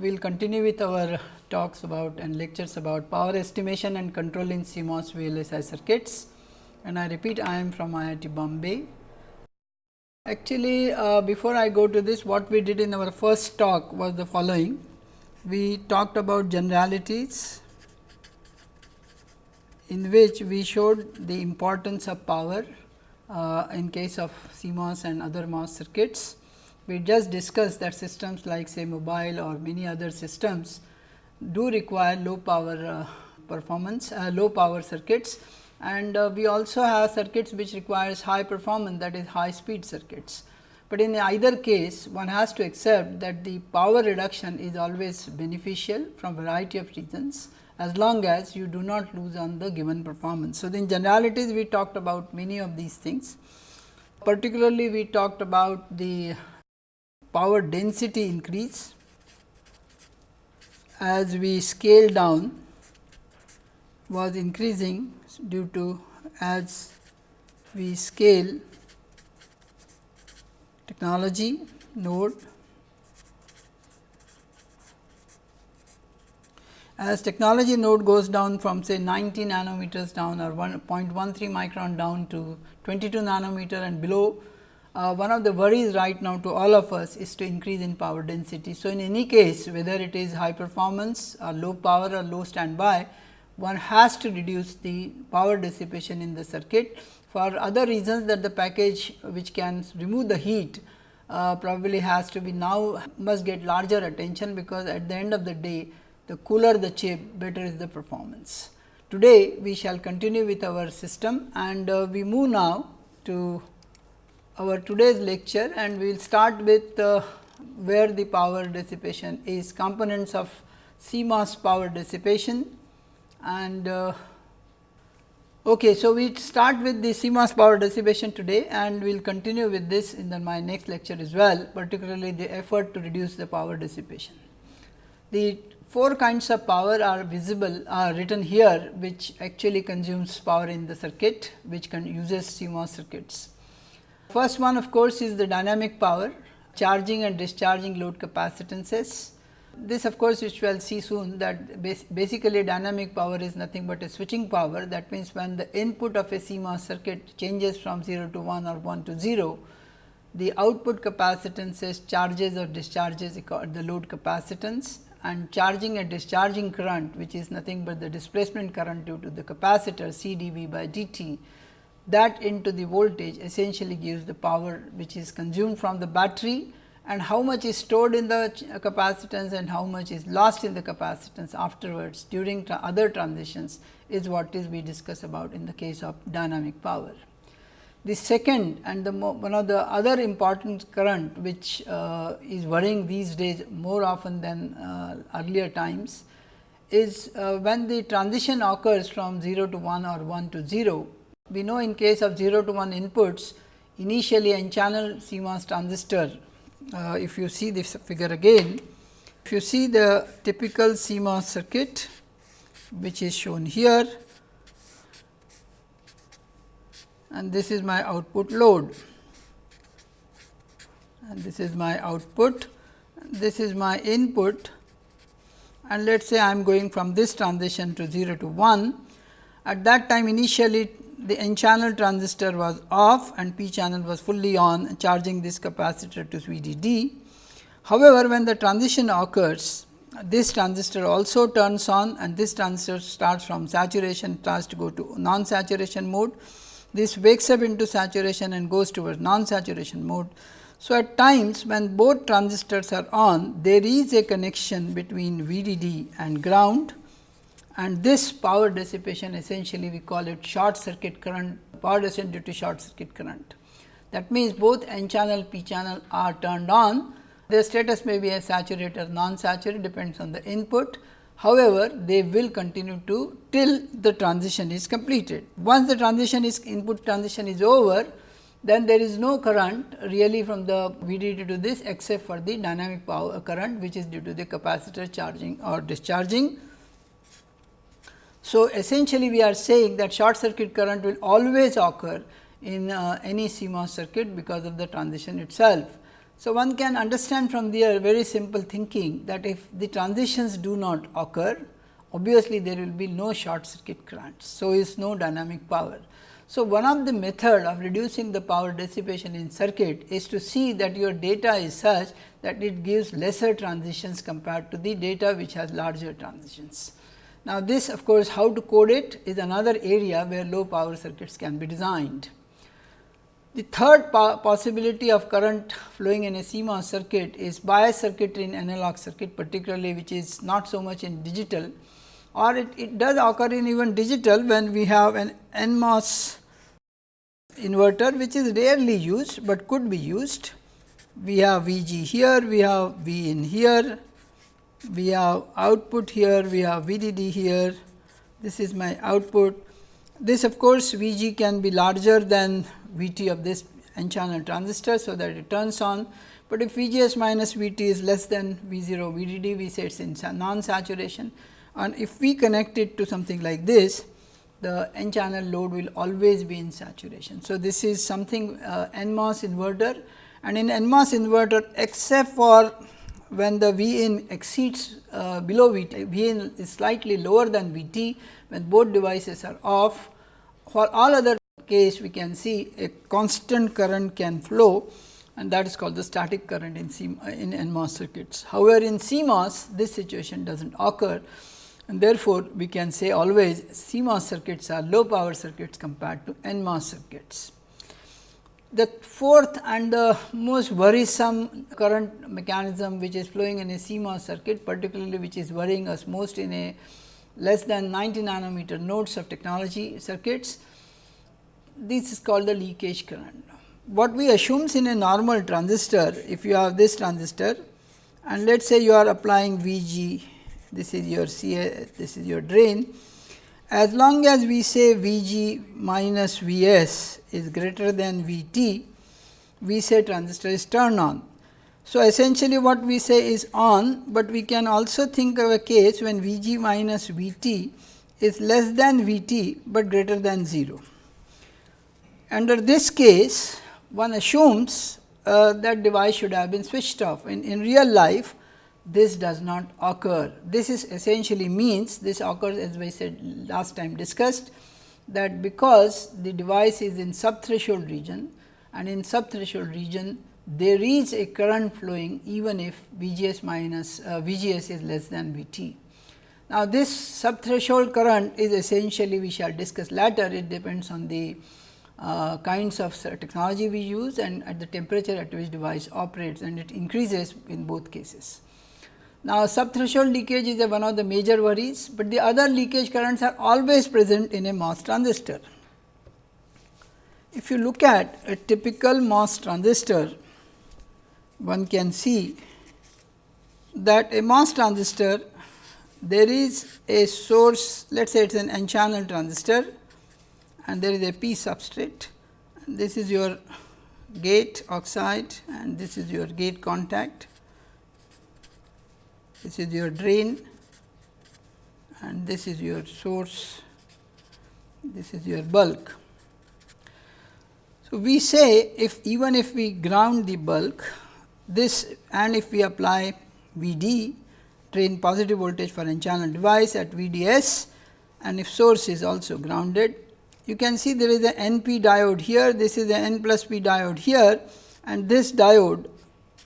we will continue with our talks about and lectures about power estimation and control in CMOS VLSI circuits. And I repeat I am from IIT Bombay. Actually, uh, before I go to this what we did in our first talk was the following. We talked about generalities in which we showed the importance of power uh, in case of CMOS and other MOS circuits. We just discussed that systems like say mobile or many other systems do require low power uh, performance, uh, low power circuits and uh, we also have circuits which requires high performance that is high speed circuits. But in either case one has to accept that the power reduction is always beneficial from variety of reasons as long as you do not lose on the given performance. So, in generalities we talked about many of these things particularly we talked about the power density increase as we scale down was increasing due to as we scale technology node. As technology node goes down from say 90 nanometers down or 1.13 micron down to 22 nanometer and below uh, one of the worries right now to all of us is to increase in power density. So, in any case whether it is high performance or low power or low standby one has to reduce the power dissipation in the circuit for other reasons that the package which can remove the heat uh, probably has to be now must get larger attention because at the end of the day the cooler the chip better is the performance. Today we shall continue with our system and uh, we move now to our today's lecture and we will start with uh, where the power dissipation is components of CMOS power dissipation and uh, okay so we start with the CMOS power dissipation today and we will continue with this in the, my next lecture as well particularly the effort to reduce the power dissipation. The four kinds of power are visible are written here which actually consumes power in the circuit which can uses CMOS circuits. First one of course, is the dynamic power charging and discharging load capacitances. This of course, which we will see soon that basically dynamic power is nothing but a switching power that means, when the input of a CMOS circuit changes from 0 to 1 or 1 to 0, the output capacitances charges or discharges the load capacitance and charging and discharging current which is nothing but the displacement current due to the capacitor C dV by dt that into the voltage essentially gives the power which is consumed from the battery and how much is stored in the capacitance and how much is lost in the capacitance afterwards during tra other transitions is what is we discuss about in the case of dynamic power. The second and the one of the other important current which uh, is worrying these days more often than uh, earlier times is uh, when the transition occurs from 0 to 1 or 1 to 0. We know in case of 0 to 1 inputs initially n channel CMOS transistor uh, if you see this figure again if you see the typical CMOS circuit which is shown here and this is my output load and this is my output this is my input and let us say I am going from this transition to 0 to 1. At that time initially the n channel transistor was off and p channel was fully on charging this capacitor to VDD. However, when the transition occurs this transistor also turns on and this transistor starts from saturation starts to go to non saturation mode this wakes up into saturation and goes towards non-saturation mode. So, at times when both transistors are on, there is a connection between VDD and ground and this power dissipation essentially we call it short circuit current, power dissipation due to short circuit current. That means, both N channel, P channel are turned on, their status may be a saturated or non-saturated depends on the input However, they will continue to till the transition is completed. Once the transition is input transition is over, then there is no current really from the VDD to this except for the dynamic power current which is due to the capacitor charging or discharging. So, essentially we are saying that short circuit current will always occur in uh, any CMOS circuit because of the transition itself. So, one can understand from there very simple thinking that if the transitions do not occur, obviously there will be no short circuit currents. So, is no dynamic power. So, one of the method of reducing the power dissipation in circuit is to see that your data is such that it gives lesser transitions compared to the data which has larger transitions. Now, this of course, how to code it is another area where low power circuits can be designed. The third possibility of current flowing in a CMOS circuit is bias circuitry in analog circuit particularly which is not so much in digital or it, it does occur in even digital when we have an NMOS inverter which is rarely used, but could be used. We have VG here, we have V in here, we have output here, we have VDD here, this is my output. This of course, VG can be larger than Vt of this n channel transistor. So, that it turns on, but if VGS minus Vt is less than V 0 VDD, we say it is in non saturation and if we connect it to something like this, the n channel load will always be in saturation. So, this is something uh, NMOS inverter and in NMOS inverter except for when the V in exceeds uh, below V t, V in is slightly lower than V t when both devices are off. For all other case we can see a constant current can flow and that is called the static current in, C, in NMOS circuits. However, in CMOS this situation does not occur and therefore, we can say always CMOS circuits are low power circuits compared to NMOS circuits. The fourth and the most worrisome current mechanism which is flowing in a CMOS circuit particularly which is worrying us most in a less than 90 nanometer nodes of technology circuits, this is called the leakage current. What we assumes in a normal transistor, if you have this transistor and let us say you are applying VG this is your this is your drain. As long as we say V g minus V s is greater than V t, we say transistor is turned on. So, essentially what we say is on, but we can also think of a case when V g minus V t is less than V t, but greater than 0. Under this case, one assumes uh, that device should have been switched off. In, in real life, this does not occur. This is essentially means this occurs as I said last time discussed that because the device is in subthreshold region and in subthreshold region there is a current flowing even if VGS minus uh, VGS is less than VT. Now, this subthreshold current is essentially we shall discuss later it depends on the uh, kinds of technology we use and at the temperature at which device operates and it increases in both cases. Now, subthreshold leakage is one of the major worries, but the other leakage currents are always present in a MOS transistor. If you look at a typical MOS transistor, one can see that a MOS transistor there is a source let us say it is an n channel transistor and there is a p substrate this is your gate oxide and this is your gate contact this is your drain and this is your source, this is your bulk. So, we say if even if we ground the bulk this and if we apply V d drain positive voltage for n channel device at V d s and if source is also grounded you can see there is a NP diode here this is the N plus p diode here and this diode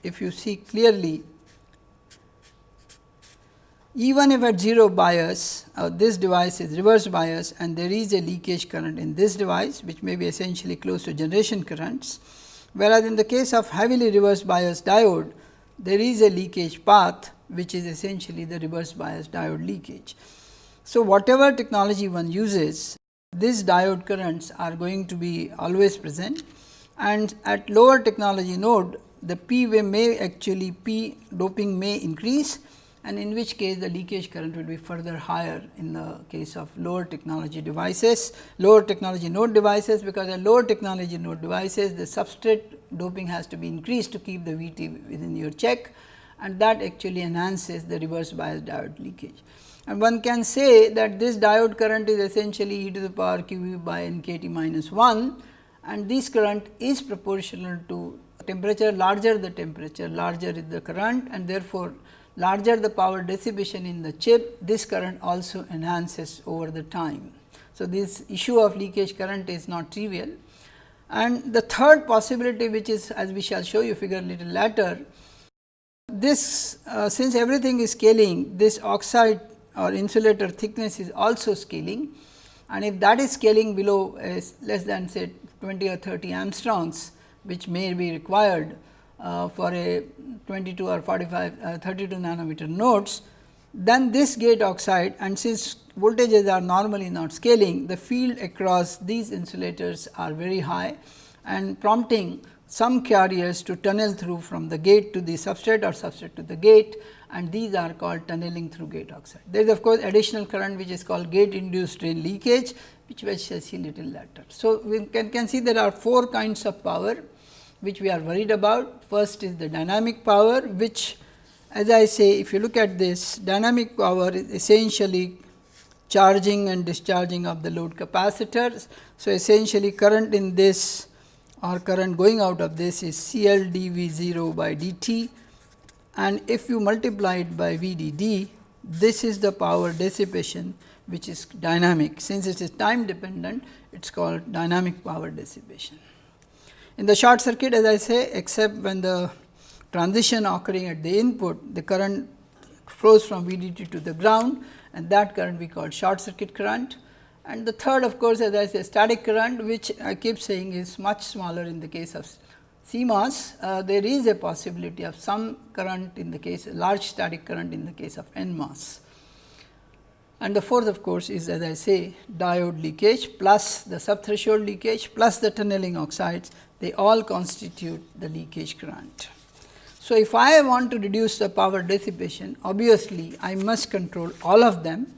if you see clearly even if at 0 bias uh, this device is reverse bias and there is a leakage current in this device which may be essentially close to generation currents. Whereas, in the case of heavily reverse bias diode there is a leakage path which is essentially the reverse bias diode leakage. So, whatever technology one uses these diode currents are going to be always present and at lower technology node the P may actually P doping may increase and in which case the leakage current will be further higher in the case of lower technology devices, lower technology node devices because at lower technology node devices the substrate doping has to be increased to keep the VT within your check. And that actually enhances the reverse bias diode leakage. And one can say that this diode current is essentially e to the power q v by n k t minus 1 and this current is proportional to temperature larger the temperature larger is the current and therefore, larger the power dissipation in the chip this current also enhances over the time. So, this issue of leakage current is not trivial and the third possibility which is as we shall show you figure little later this uh, since everything is scaling this oxide or insulator thickness is also scaling and if that is scaling below uh, less than say 20 or 30 angstroms which may be required for a 22 or 45 uh, 32 nanometer nodes, then this gate oxide and since voltages are normally not scaling, the field across these insulators are very high and prompting some carriers to tunnel through from the gate to the substrate or substrate to the gate and these are called tunneling through gate oxide. There is of course, additional current which is called gate induced drain leakage which we shall see little later. So, we can, can see there are four kinds of power which we are worried about. First is the dynamic power which as I say if you look at this dynamic power is essentially charging and discharging of the load capacitors. So, essentially current in this or current going out of this is CL dV 0 by dt and if you multiply it by VDD this is the power dissipation which is dynamic. Since it is time dependent, it is called dynamic power dissipation. In the short circuit as I say except when the transition occurring at the input, the current flows from VDD to the ground and that current we call short circuit current. And the third of course, as I say static current which I keep saying is much smaller in the case of CMOS, uh, there is a possibility of some current in the case large static current in the case of NMOS. And the fourth of course, is as I say diode leakage plus the subthreshold leakage plus the tunneling oxides they all constitute the leakage current. So, if I want to reduce the power dissipation obviously, I must control all of them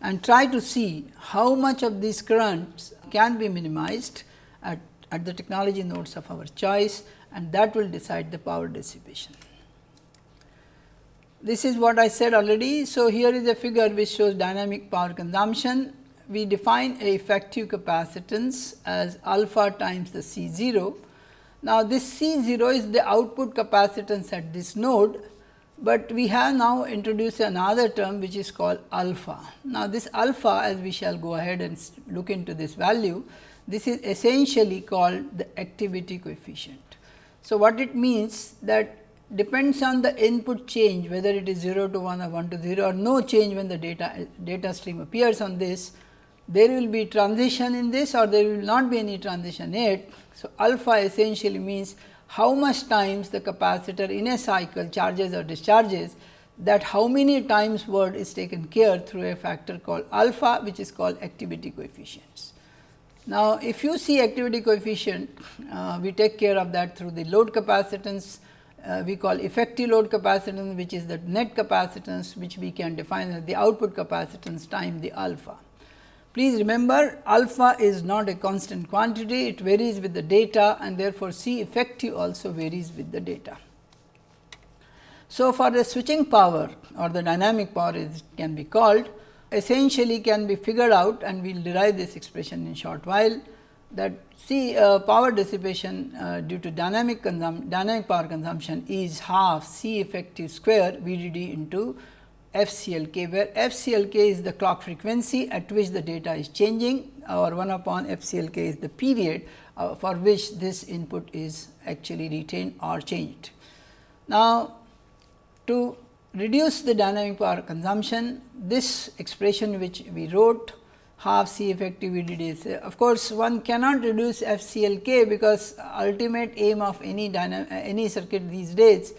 and try to see how much of these currents can be minimized at, at the technology nodes of our choice and that will decide the power dissipation this is what I said already. So, here is a figure which shows dynamic power consumption. We define a effective capacitance as alpha times the C 0. Now, this C 0 is the output capacitance at this node, but we have now introduced another term which is called alpha. Now, this alpha as we shall go ahead and look into this value, this is essentially called the activity coefficient. So, what it means that depends on the input change whether it is 0 to 1 or 1 to 0 or no change when the data data stream appears on this there will be transition in this or there will not be any transition yet. So, alpha essentially means how much times the capacitor in a cycle charges or discharges that how many times word is taken care through a factor called alpha which is called activity coefficients. Now, if you see activity coefficient uh, we take care of that through the load capacitance uh, we call effective load capacitance which is the net capacitance which we can define as the output capacitance time the alpha. Please remember alpha is not a constant quantity, it varies with the data and therefore, C effective also varies with the data. So, for the switching power or the dynamic power is can be called essentially can be figured out and we will derive this expression in short while that C uh, power dissipation uh, due to dynamic dynamic power consumption is half C effective square VDD into FCLK, where FCLK is the clock frequency at which the data is changing or 1 upon FCLK is the period uh, for which this input is actually retained or changed. Now, to reduce the dynamic power consumption, this expression which we wrote half C effective VDD. Of course, one cannot reduce FCLK because ultimate aim of any any circuit these days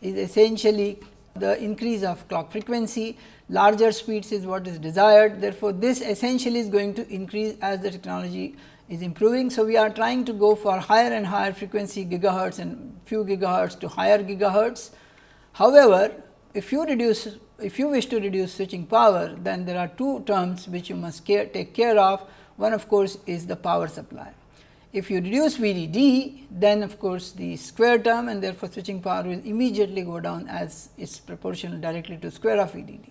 is essentially the increase of clock frequency, larger speeds is what is desired. Therefore, this essentially is going to increase as the technology is improving. So, we are trying to go for higher and higher frequency gigahertz and few gigahertz to higher gigahertz. However, if you reduce if you wish to reduce switching power, then there are two terms which you must care, take care of. One of course, is the power supply. If you reduce VDD, then of course, the square term and therefore, switching power will immediately go down as it is proportional directly to square of VDD.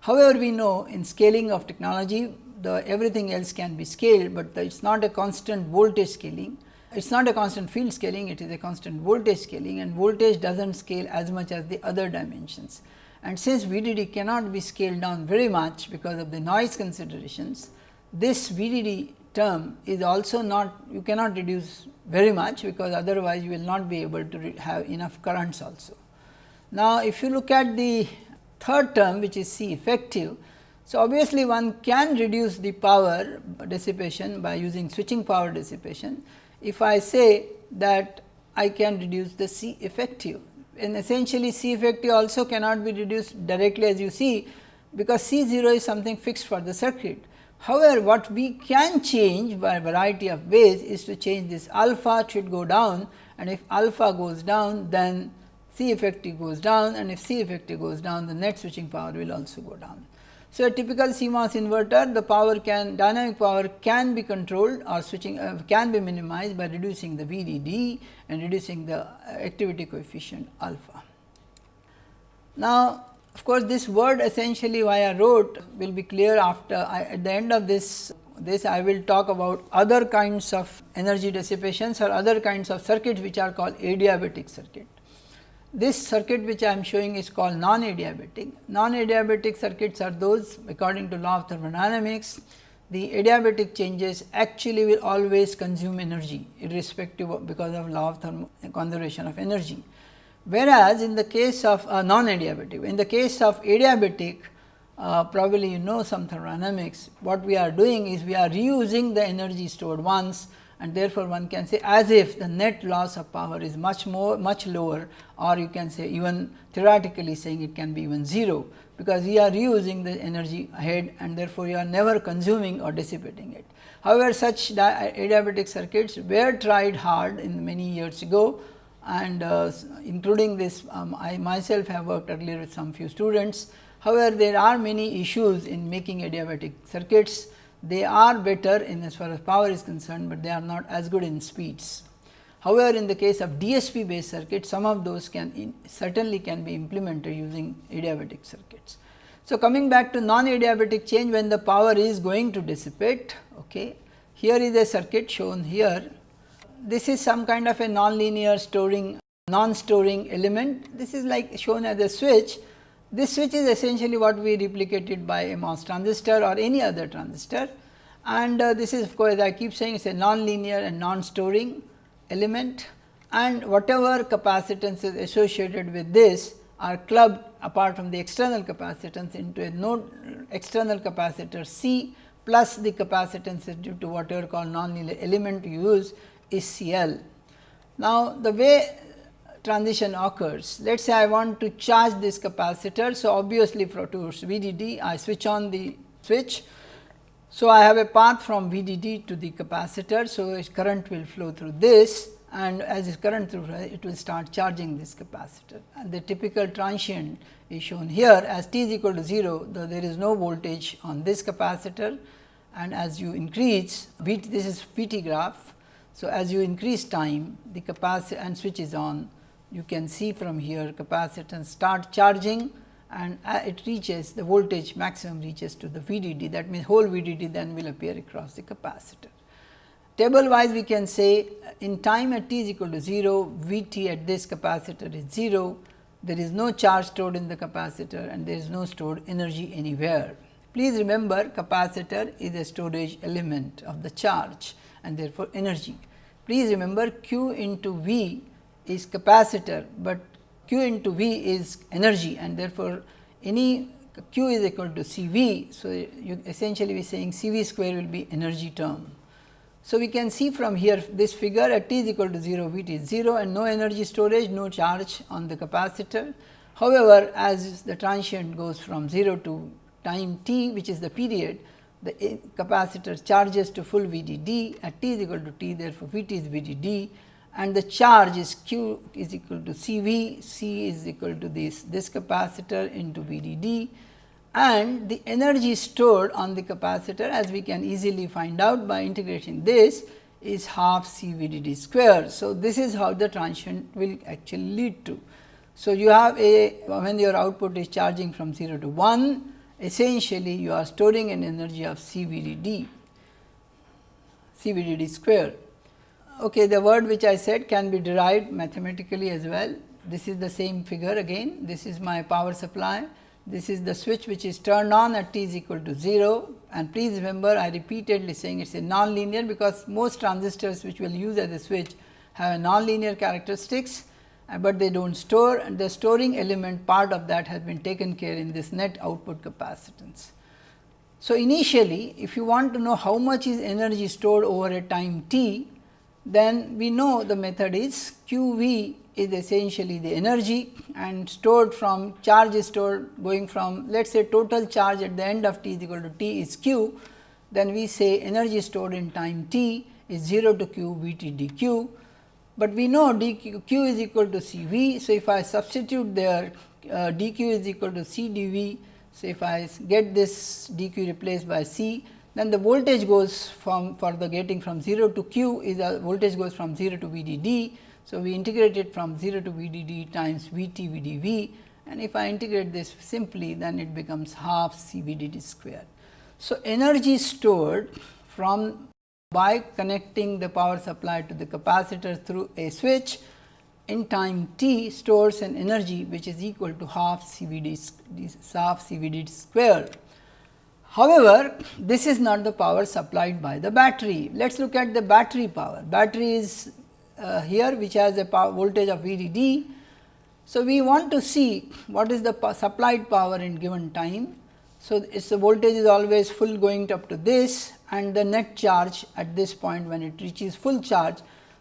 However, we know in scaling of technology, the everything else can be scaled, but it is not a constant voltage scaling it is not a constant field scaling, it is a constant voltage scaling and voltage does not scale as much as the other dimensions. And since VDD cannot be scaled down very much because of the noise considerations, this VDD term is also not you cannot reduce very much because otherwise you will not be able to have enough currents also. Now, if you look at the third term which is C effective, so obviously one can reduce the power dissipation by using switching power dissipation. If I say that I can reduce the C effective and essentially C effective also cannot be reduced directly as you see because C 0 is something fixed for the circuit. However, what we can change by a variety of ways is to change this alpha should go down and if alpha goes down then C effective goes down and if C effective goes down the net switching power will also go down. So, a typical CMOS inverter the power can dynamic power can be controlled or switching uh, can be minimized by reducing the VDD and reducing the activity coefficient alpha. Now, of course, this word essentially why I wrote will be clear after I, at the end of this this I will talk about other kinds of energy dissipations or other kinds of circuits which are called adiabatic circuit. This circuit which I am showing is called non-adiabatic. Non-adiabatic circuits are those according to law of thermodynamics the adiabatic changes actually will always consume energy irrespective of because of law of conservation of energy. Whereas, in the case of uh, non-adiabatic, in the case of adiabatic, uh, probably you know some thermodynamics, what we are doing is we are reusing the energy stored once and therefore, one can say as if the net loss of power is much more much lower or you can say even theoretically saying it can be even 0, because we are reusing the energy ahead and therefore, you are never consuming or dissipating it. However, such adiabatic circuits were tried hard in many years ago and uh, including this um, I myself have worked earlier with some few students. However, there are many issues in making adiabatic circuits. They are better in as far as power is concerned, but they are not as good in speeds. However, in the case of DSP based circuits, some of those can in, certainly can be implemented using adiabatic circuits. So, coming back to non adiabatic change when the power is going to dissipate, okay. here is a circuit shown here this is some kind of a non-linear storing non-storing element. This is like shown as a switch. This switch is essentially what we replicated by a MOS transistor or any other transistor and uh, this is of course, I keep saying it is a non-linear and non-storing element and whatever capacitance is associated with this are clubbed apart from the external capacitance into a node external capacitor C plus the capacitance due to whatever called non-linear element you use is CL. Now, the way transition occurs, let us say I want to charge this capacitor. So, obviously, for towards VDD I switch on the switch. So, I have a path from VDD to the capacitor. So, current will flow through this and as this current through it will start charging this capacitor and the typical transient is shown here as t is equal to 0 though there is no voltage on this capacitor and as you increase V this is VT graph so, as you increase time the capacitor and switch is on you can see from here capacitance start charging and uh, it reaches the voltage maximum reaches to the VDD that means whole VDD then will appear across the capacitor. Table wise we can say uh, in time at t is equal to 0 Vt at this capacitor is 0 there is no charge stored in the capacitor and there is no stored energy anywhere. Please remember capacitor is a storage element of the charge and therefore, energy. Please remember q into V is capacitor, but q into V is energy and therefore, any q is equal to C V. So, you essentially be saying C V square will be energy term. So, we can see from here this figure at t is equal to 0 V t is 0 and no energy storage no charge on the capacitor. However, as the transient goes from 0 to time t which is the period the capacitor charges to full VDD at t is equal to t therefore, Vt is VDD and the charge is q is equal to Cv, C is equal to this, this capacitor into VDD and the energy stored on the capacitor as we can easily find out by integrating this is half C V D D square. So, this is how the transient will actually lead to. So, you have a when your output is charging from 0 to 1 essentially you are storing an energy of CVDD, CVDD square. Okay, the word which I said can be derived mathematically as well. This is the same figure again, this is my power supply, this is the switch which is turned on at t is equal to 0 and please remember I repeatedly saying it is a non-linear because most transistors which will use as a switch have a non-linear characteristics, uh, but they do not store and the storing element part of that has been taken care in this net output capacitance. So, initially if you want to know how much is energy stored over a time t, then we know the method is q v is essentially the energy and stored from charge is stored going from let us say total charge at the end of t is equal to t is q, then we say energy stored in time t is 0 to q v t d q, but we know d q, q is equal to c v. So, if I substitute there uh, d q is equal to c d v. So, if I get this d q replaced by c then the voltage goes from for the getting from 0 to q is a voltage goes from 0 to V d d. So, we integrate it from 0 to V d d times V t V d v and if I integrate this simply then it becomes half C V d d square. So, energy stored from by connecting the power supply to the capacitor through a switch in time t stores an energy which is equal to half C V d half square. However, this is not the power supplied by the battery. Let us look at the battery power. Battery is uh, here which has a voltage of VDD. So, we want to see what is the supplied power in given time. So, its the voltage is always full going up to this and the net charge at this point when it reaches full charge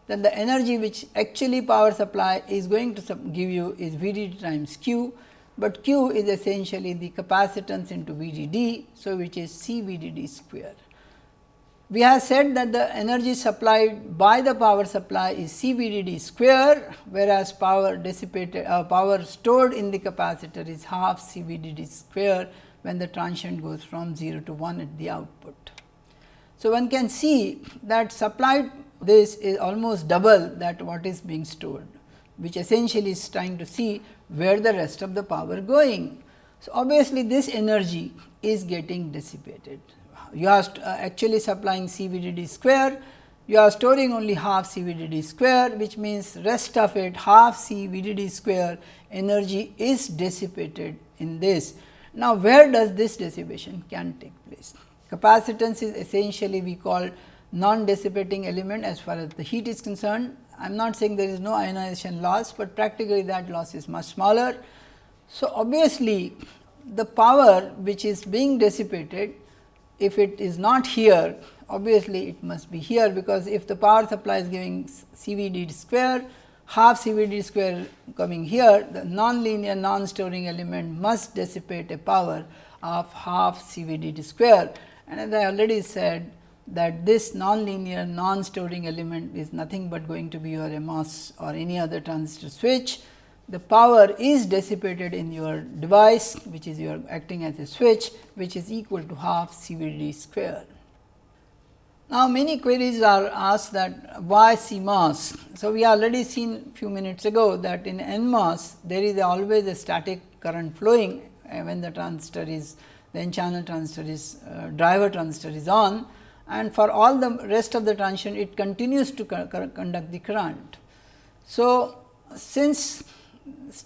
then the energy which actually power supply is going to give you is VDD times Q but Q is essentially the capacitance into VDD. So, which is C VDD square. We have said that the energy supplied by the power supply is C VDD square, whereas power dissipated uh, power stored in the capacitor is half C VDD square when the transient goes from 0 to 1 at the output. So, one can see that supplied this is almost double that what is being stored, which essentially is trying to see where the rest of the power going. So, obviously, this energy is getting dissipated. You are uh, actually supplying CVDD square, you are storing only half CVDD square, which means rest of it half CVDD square energy is dissipated in this. Now, where does this dissipation can take place? Capacitance is essentially we call non dissipating element as far as the heat is concerned I am not saying there is no ionization loss, but practically that loss is much smaller. So, obviously, the power which is being dissipated if it is not here obviously it must be here because if the power supply is giving CVD square half CVD square coming here the non-linear non-storing element must dissipate a power of half CVD square and as I already said that this nonlinear non-storing element is nothing but going to be your MOS or any other transistor switch. The power is dissipated in your device which is your acting as a switch which is equal to half CVD square. Now, many queries are asked that why CMOS. So, we already seen few minutes ago that in NMOS there is always a static current flowing uh, when the transistor is the n channel transistor is uh, driver transistor is on and for all the rest of the transition it continues to conduct the current. So, since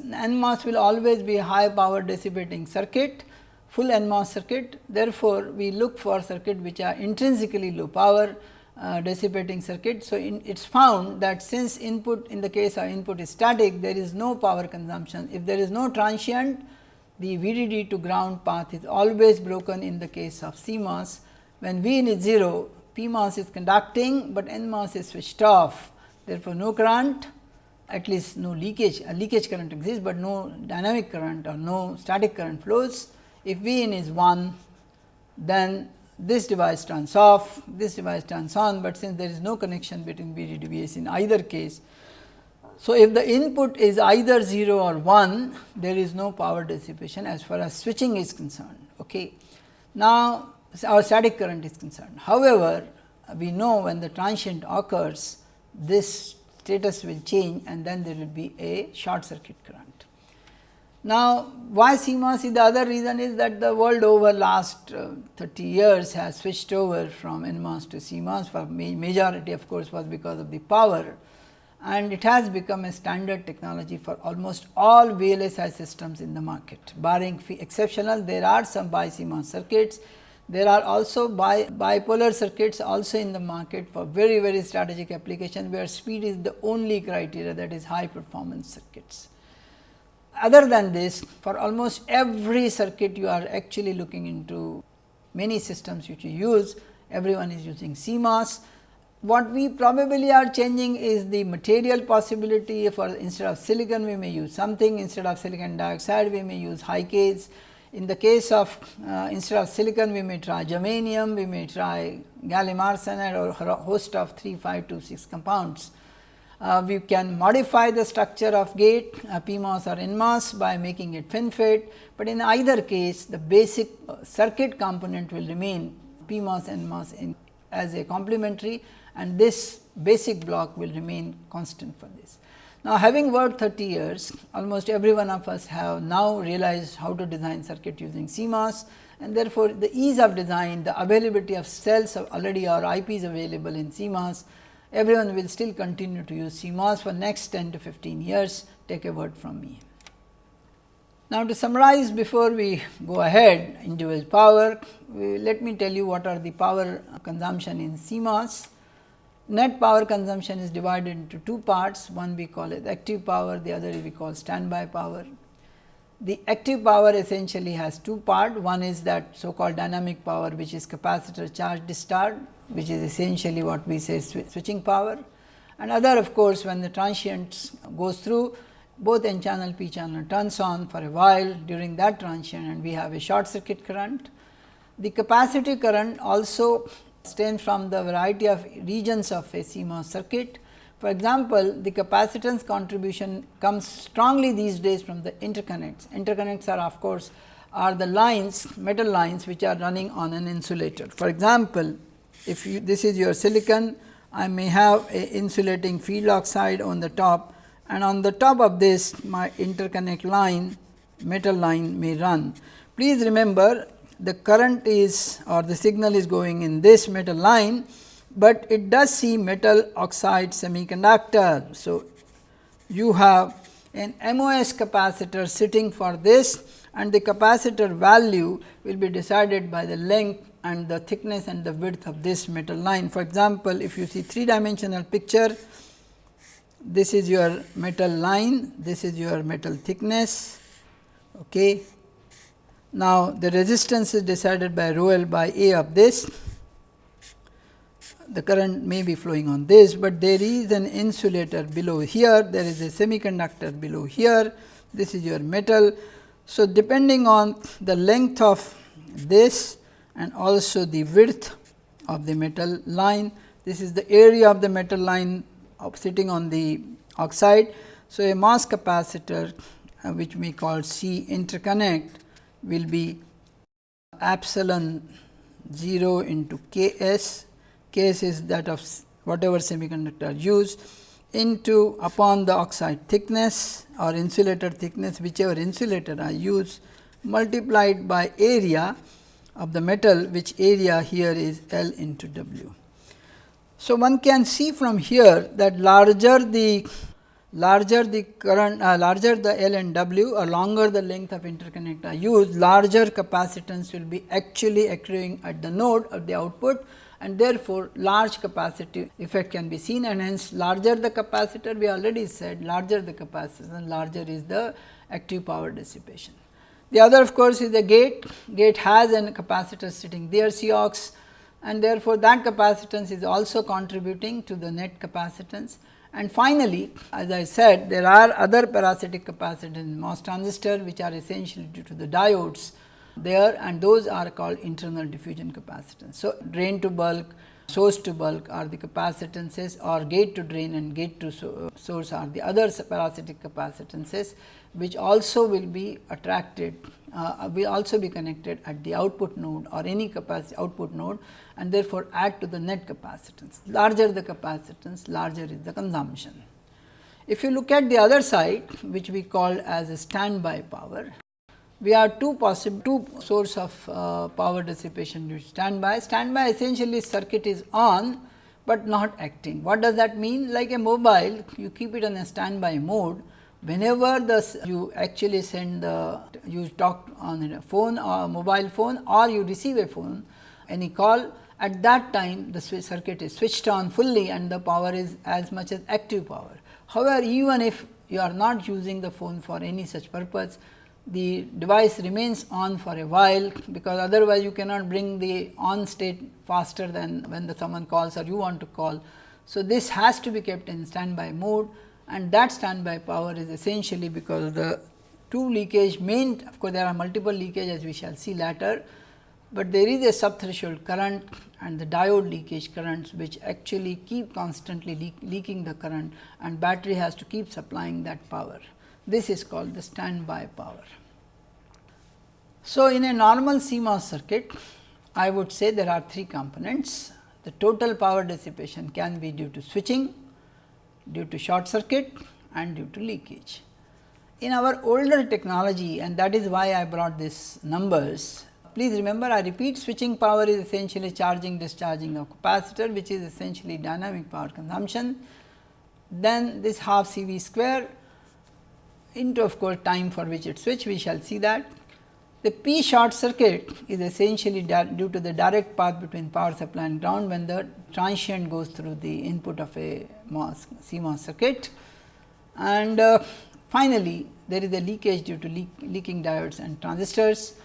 NMOS will always be high power dissipating circuit, full NMOS circuit, therefore, we look for circuit which are intrinsically low power uh, dissipating circuit. So, it is found that since input in the case of input is static, there is no power consumption. If there is no transient, the VDD to ground path is always broken in the case of CMOS when V in is 0, PMOS is conducting, but NMOS is switched off. Therefore, no current at least no leakage, a leakage current exists, but no dynamic current or no static current flows. If V in is 1, then this device turns off, this device turns on, but since there is no connection between VDD VS in either case. So, if the input is either 0 or 1, there is no power dissipation as far as switching is concerned. Okay. Now, our static current is concerned. However, we know when the transient occurs, this status will change and then there will be a short circuit current. Now, why CMOS is the other reason is that the world over last uh, 30 years has switched over from NMOS to CMOS for majority of course, was because of the power and it has become a standard technology for almost all VLSI systems in the market. Barring exceptional, there are some BiCMOS circuits. There are also bi bipolar circuits also in the market for very, very strategic application, where speed is the only criteria that is high performance circuits. Other than this, for almost every circuit you are actually looking into many systems which you use, everyone is using CMOS what we probably are changing is the material possibility for instead of silicon we may use something instead of silicon dioxide we may use high-Ks. In the case of uh, instead of silicon we may try germanium, we may try gallium arsenide or a host of 3, 5 to 6 compounds. Uh, we can modify the structure of gate uh, PMOS or NMOS by making it FinFET, but in either case the basic uh, circuit component will remain PMOS NMOS in, as a complementary and this basic block will remain constant for this. Now, having worked 30 years, almost every one of us have now realized how to design circuit using CMOS and therefore, the ease of design, the availability of cells already or IPs available in CMOS, everyone will still continue to use CMOS for next 10 to 15 years, take a word from me. Now, to summarize before we go ahead into power, let me tell you what are the power consumption in CMOS. Net power consumption is divided into two parts, one we call it active power, the other we call standby power. The active power essentially has two part, one is that so called dynamic power which is capacitor charge discharge, which is essentially what we say switching power and other of course, when the transient goes through both n channel p channel turns on for a while during that transient and we have a short circuit current. The capacitive current also stems from the variety of regions of a CMOS circuit. For example, the capacitance contribution comes strongly these days from the interconnects. Interconnects are of course, are the lines metal lines which are running on an insulator. For example, if you, this is your silicon, I may have a insulating field oxide on the top and on the top of this my interconnect line metal line may run. Please remember the current is or the signal is going in this metal line, but it does see metal oxide semiconductor. So, you have an MOS capacitor sitting for this and the capacitor value will be decided by the length and the thickness and the width of this metal line. For example, if you see three dimensional picture, this is your metal line, this is your metal thickness, okay. Now, the resistance is decided by rho L by A of this. The current may be flowing on this, but there is an insulator below here, there is a semiconductor below here, this is your metal. So, depending on the length of this and also the width of the metal line, this is the area of the metal line of sitting on the oxide. So, a MOS capacitor uh, which we call C interconnect will be epsilon 0 into K s, K s is that of whatever semiconductor used into upon the oxide thickness or insulator thickness whichever insulator I use multiplied by area of the metal which area here is L into W. So, one can see from here that larger the larger the current uh, larger the L and W or longer the length of interconnect are used larger capacitance will be actually accruing at the node of the output and therefore, large capacitive effect can be seen and hence larger the capacitor we already said larger the capacitance and larger is the active power dissipation. The other of course, is the gate, gate has a capacitor sitting there COX and therefore, that capacitance is also contributing to the net capacitance and finally, as I said there are other parasitic capacitors in MOS transistor which are essentially due to the diodes there and those are called internal diffusion capacitance. So, drain to bulk, source to bulk are the capacitances or gate to drain and gate to so source are the other parasitic capacitances which also will be attracted uh, will also be connected at the output node or any capacity output node and therefore, add to the net capacitance. Larger the capacitance, larger is the consumption. If you look at the other side which we call as a standby power, we have two possible two source of uh, power dissipation due to standby. Standby essentially circuit is on, but not acting. What does that mean? Like a mobile, you keep it on a standby mode. Whenever the you actually send the you talk on a phone or mobile phone or you receive a phone any call at that time the circuit is switched on fully and the power is as much as active power. However, even if you are not using the phone for any such purpose, the device remains on for a while, because otherwise you cannot bring the on state faster than when the someone calls or you want to call. So, this has to be kept in standby mode and that standby power is essentially because the two leakage main of course, there are multiple leakage as we shall see later, but there is a sub threshold current and the diode leakage currents which actually keep constantly leak, leaking the current and battery has to keep supplying that power. This is called the standby power. So, in a normal CMOS circuit, I would say there are three components. The total power dissipation can be due to switching, due to short circuit and due to leakage. In our older technology and that is why I brought these numbers. Please remember I repeat switching power is essentially charging discharging of capacitor which is essentially dynamic power consumption. Then this half C V square into of course time for which it switch we shall see that. The P short circuit is essentially due to the direct path between power supply and ground when the transient goes through the input of a CMOS circuit. And uh, finally, there is a leakage due to leak, leaking diodes and transistors,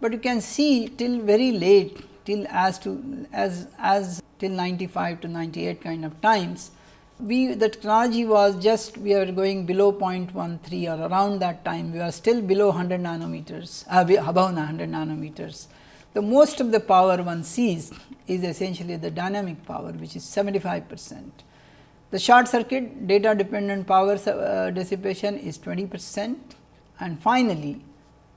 but you can see till very late till as to as as till 95 to 98 kind of times we the technology was just we are going below 0.13 or around that time we are still below 100 nanometers uh, above 100 nanometers. The most of the power one sees is essentially the dynamic power which is 75 percent. The short circuit data dependent power uh, dissipation is 20 percent. And finally,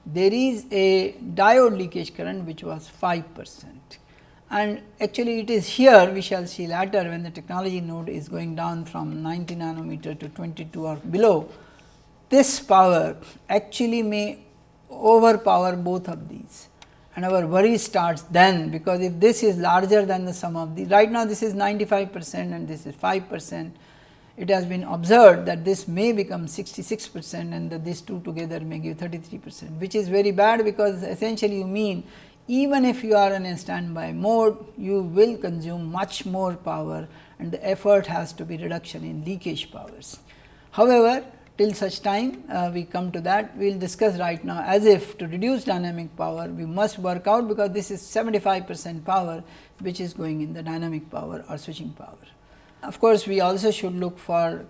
there is a diode leakage current which was 5 percent. And actually it is here we shall see later when the technology node is going down from 90 nanometer to 22 or below. This power actually may overpower both of these and our worry starts then because if this is larger than the sum of the right now this is 95 percent and this is 5 percent it has been observed that this may become 66 percent and that these two together may give 33 percent which is very bad because essentially you mean even if you are in a standby mode, you will consume much more power and the effort has to be reduction in leakage powers. However, till such time uh, we come to that, we will discuss right now as if to reduce dynamic power, we must work out because this is 75 percent power which is going in the dynamic power or switching power. Of course, we also should look for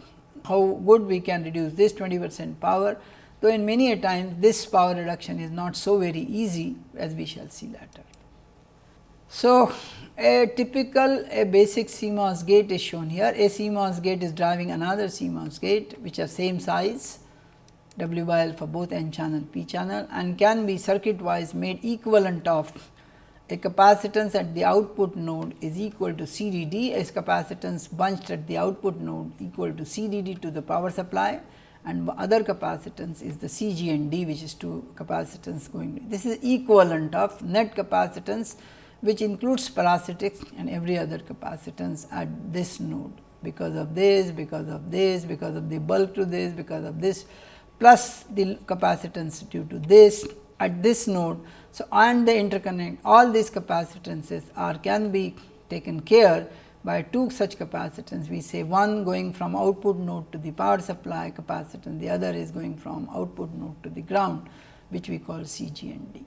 how good we can reduce this 20 percent power though in many a times this power reduction is not so very easy as we shall see later. So, a typical a basic CMOS gate is shown here. A CMOS gate is driving another CMOS gate which are same size W by L for both N channel P channel and can be circuit wise made equivalent of a capacitance at the output node is equal to CDD as capacitance bunched at the output node equal to CDD to the power supply and other capacitance is the CGND which is two capacitance going. This is equivalent of net capacitance which includes parasitics and every other capacitance at this node because of this, because of this, because of the bulk to this, because of this plus the capacitance due to this at this node. So, and the interconnect all these capacitances are can be taken care by two such capacitance we say one going from output node to the power supply capacitance the other is going from output node to the ground which we call CG and D.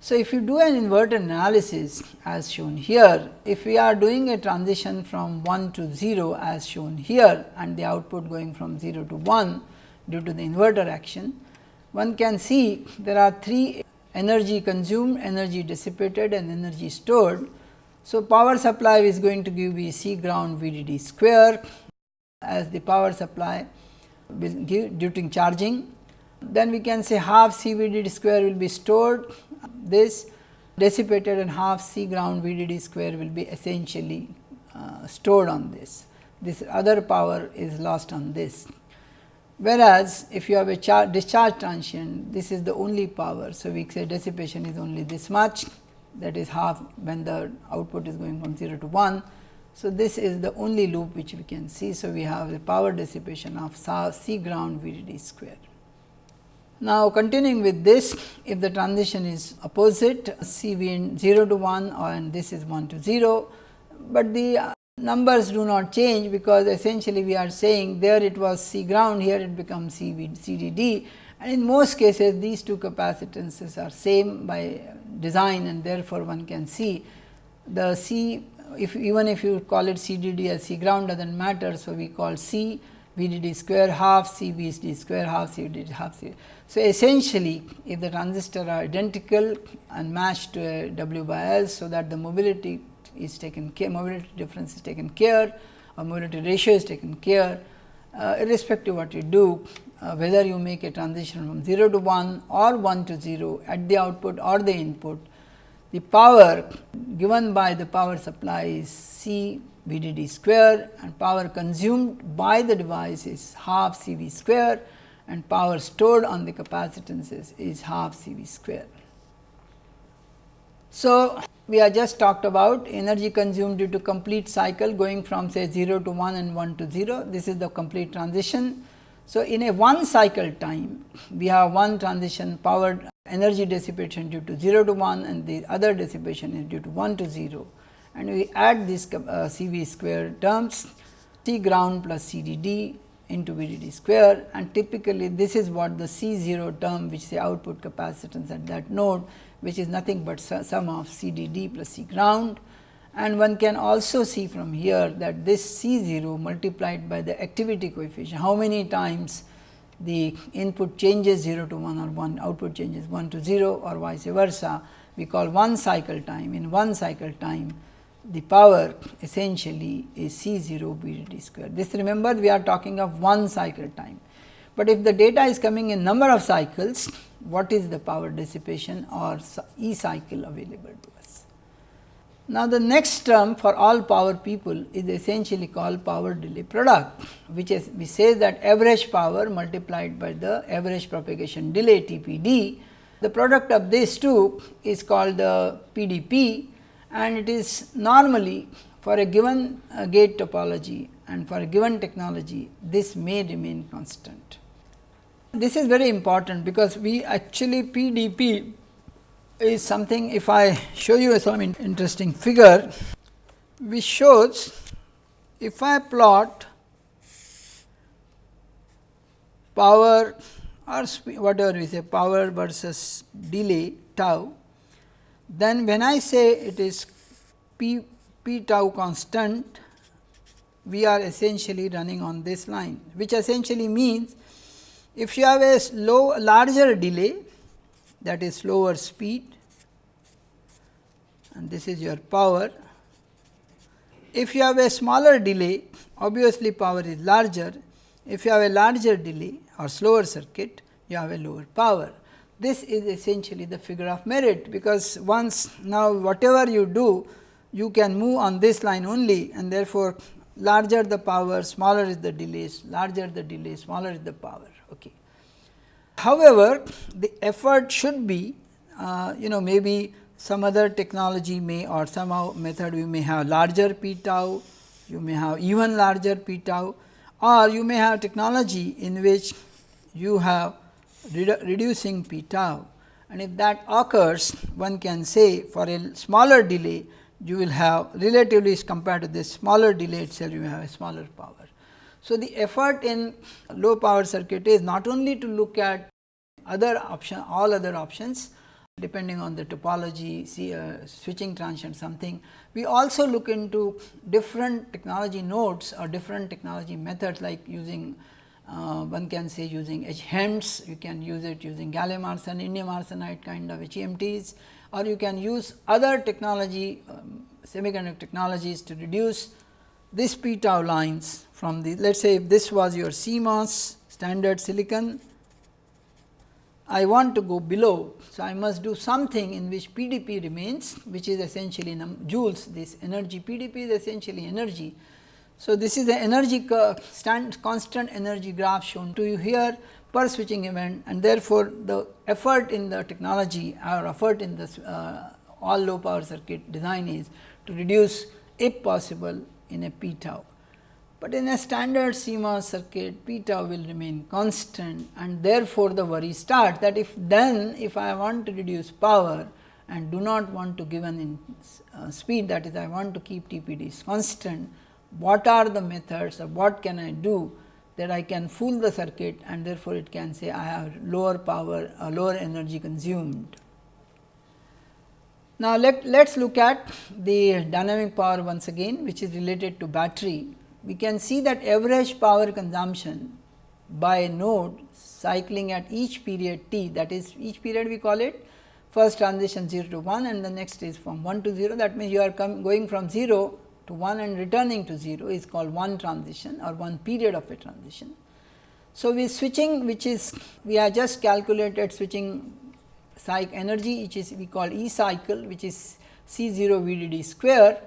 So, if you do an inverter analysis as shown here, if we are doing a transition from 1 to 0 as shown here and the output going from 0 to 1 due to the inverter action, one can see there are three energy consumed, energy dissipated and energy stored so, power supply is going to give me C ground VDD square as the power supply will give during charging. Then we can say half C VDD square will be stored this dissipated and half C ground VDD square will be essentially uh, stored on this. this other power is lost on this. Whereas, if you have a discharge transient, this is the only power. So, we say dissipation is only this much that is half when the output is going from 0 to 1. So, this is the only loop which we can see. So, we have the power dissipation of C ground VDD square. Now, continuing with this, if the transition is opposite C V in 0 to 1 or and this is 1 to 0, but the uh, numbers do not change because essentially we are saying there it was C ground here it becomes C V C D D and in most cases these two capacitances are same by design and therefore, one can see the C if even if you call it C D D as C ground does not matter. So, we call C V D D square half C V D square half C V D half C. So, essentially if the transistor are identical and matched to W by L. So, that the mobility is taken care, mobility difference is taken care or mobility ratio is taken care uh, irrespective what you do uh, whether you make a transition from 0 to 1 or 1 to 0 at the output or the input, the power given by the power supply is C VDD square and power consumed by the device is half C V square and power stored on the capacitances is half C V square. So, we have just talked about energy consumed due to complete cycle going from say 0 to 1 and 1 to 0. This is the complete transition. So, in a one cycle time, we have one transition power energy dissipation due to 0 to 1 and the other dissipation is due to 1 to 0 and we add these uh, C v square terms C ground plus C d d into V d d square and typically this is what the C 0 term which is the output capacitance at that node which is nothing but sum of C d d plus C ground. And one can also see from here that this C 0 multiplied by the activity coefficient, how many times the input changes 0 to 1 or 1 output changes 1 to 0 or vice versa, we call one cycle time. In one cycle time, the power essentially is C 0 V D D square. This remember we are talking of one cycle time, but if the data is coming in number of cycles, what is the power dissipation or E cycle available to us. Now, the next term for all power people is essentially called power delay product, which is we say that average power multiplied by the average propagation delay TPD. The product of these two is called the PDP and it is normally for a given uh, gate topology and for a given technology this may remain constant. This is very important because we actually PDP is something if I show you some interesting figure which shows if I plot power or whatever we say power versus delay tau, then when I say it is p, p tau constant, we are essentially running on this line, which essentially means if you have a low larger delay that is slower speed and this is your power. If you have a smaller delay obviously power is larger, if you have a larger delay or slower circuit you have a lower power. This is essentially the figure of merit, because once now whatever you do you can move on this line only and therefore, larger the power smaller is the delays larger the delay smaller is the power. Okay. However, the effort should be uh, you know maybe some other technology may or somehow method we may have larger p tau, you may have even larger p tau or you may have technology in which you have redu reducing p tau and if that occurs one can say for a smaller delay you will have relatively compared to this smaller delay itself you have a smaller power. So, the effort in low power circuit is not only to look at other option all other options depending on the topology see uh, switching transient something. We also look into different technology nodes or different technology methods like using uh, one can say using HEMTs, you can use it using gallium arsenide, indium arsenide kind of HEMTs or you can use other technology um, semiconductor technologies to reduce this p tau lines from the let us say if this was your CMOS standard silicon I want to go below. So, I must do something in which PDP remains which is essentially joules this energy PDP is essentially energy. So, this is the energy stand constant energy graph shown to you here per switching event and therefore, the effort in the technology or effort in this uh, all low power circuit design is to reduce if possible in a p tau. But in a standard CMOS circuit p tau will remain constant and therefore, the worry starts that if then if I want to reduce power and do not want to give an in, uh, speed that is I want to keep TPDs constant, what are the methods or what can I do that I can fool the circuit and therefore, it can say I have lower power or lower energy consumed. Now, let us look at the dynamic power once again which is related to battery we can see that average power consumption by node cycling at each period t that is each period we call it first transition 0 to 1 and the next is from 1 to 0 that means you are going from 0 to 1 and returning to 0 is called one transition or one period of a transition. So, we switching which is we have just calculated switching cycle energy which is we call E cycle which is C 0 VDD square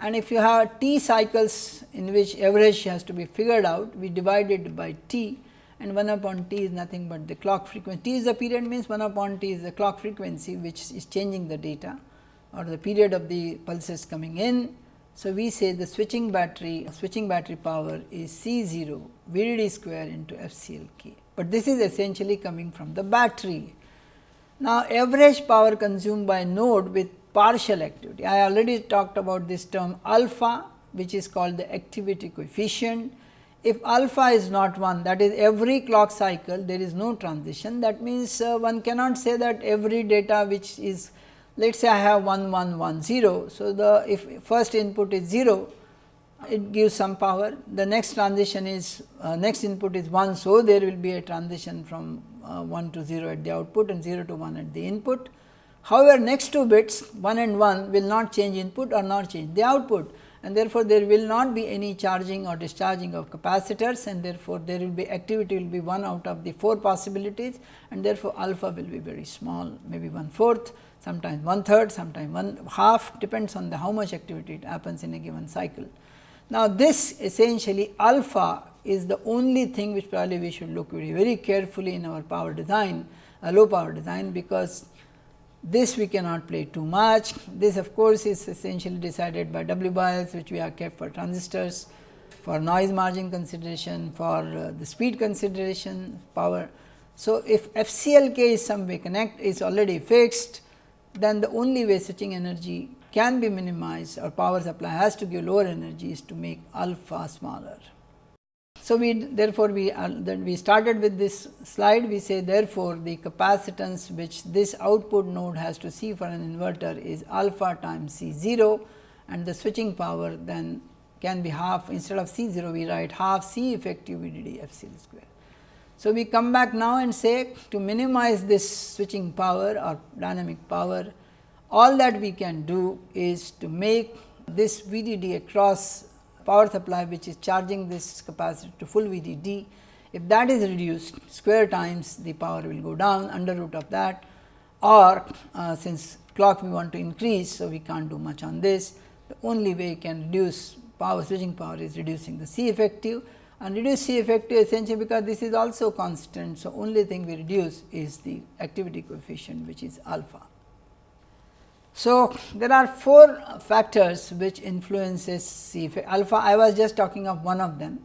and if you have t cycles in which average has to be figured out, we divide it by t and 1 upon t is nothing but the clock frequency. t is the period means 1 upon t is the clock frequency which is changing the data or the period of the pulses coming in. So, we say the switching battery switching battery power is C 0 VDD square into FCLK, but this is essentially coming from the battery. Now, average power consumed by node with partial activity. I already talked about this term alpha which is called the activity coefficient. If alpha is not 1 that is every clock cycle there is no transition that means uh, one cannot say that every data which is let us say I have 1 1 1 0. So, the if first input is 0 it gives some power. The next transition is uh, next input is 1. So, there will be a transition from uh, 1 to 0 at the output and 0 to 1 at the input. However, next two bits 1 and 1 will not change input or not change the output. And therefore, there will not be any charging or discharging of capacitors. And therefore, there will be activity will be one out of the 4 possibilities. And therefore, alpha will be very small maybe one fourth sometimes one third sometimes one half depends on the how much activity it happens in a given cycle. Now, this essentially alpha is the only thing which probably we should look very, very carefully in our power design, a low power design because this we cannot play too much. This of course, is essentially decided by W by Ls which we have kept for transistors, for noise margin consideration, for uh, the speed consideration, power. So, if FCLK is some way connect is already fixed, then the only way switching energy can be minimized or power supply has to give lower energy is to make alpha smaller. So, we therefore, we uh, we started with this slide we say therefore, the capacitance which this output node has to see for an inverter is alpha times C 0 and the switching power then can be half instead of C 0 we write half C effective VDD F C square. So, we come back now and say to minimize this switching power or dynamic power all that we can do is to make this VDD across power supply which is charging this capacitor to full VDD. If that is reduced square times the power will go down under root of that or uh, since clock we want to increase. So, we can't do much on this the only way you can reduce power switching power is reducing the C effective and reduce C effective essentially because this is also constant. So, only thing we reduce is the activity coefficient which is alpha. So, there are four factors which influences C alpha I was just talking of one of them.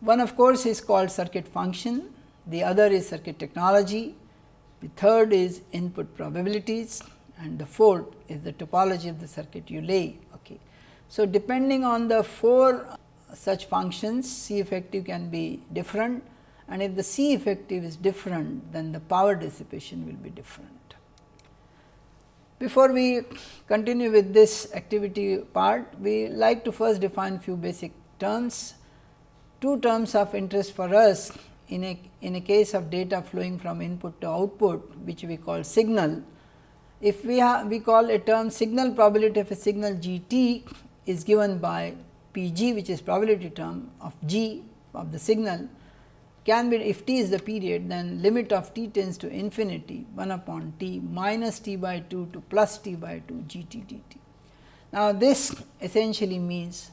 One of course, is called circuit function, the other is circuit technology, the third is input probabilities and the fourth is the topology of the circuit you lay. Okay. So, depending on the four such functions C effective can be different and if the C effective is different then the power dissipation will be different. Before we continue with this activity part, we like to first define few basic terms. Two terms of interest for us in a, in a case of data flowing from input to output, which we call signal. If we have we call a term signal probability of a signal g t is given by p g which is probability term of g of the signal can be if t is the period then limit of t tends to infinity 1 upon t minus t by 2 to plus t by 2 g t d t. Now, this essentially means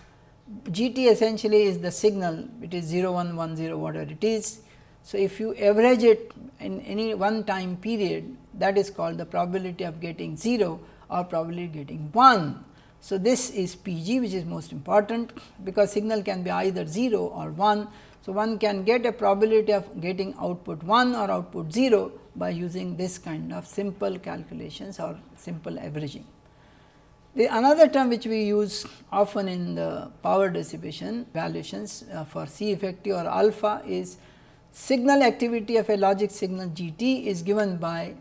G t essentially is the signal it is 0 1 1 0 whatever it is. So, if you average it in any one time period that is called the probability of getting 0 or probability getting 1. So, this is P g which is most important because signal can be either 0 or 1. So, one can get a probability of getting output 1 or output 0 by using this kind of simple calculations or simple averaging. The another term which we use often in the power dissipation valuations uh, for C effective or alpha is signal activity of a logic signal G t is given by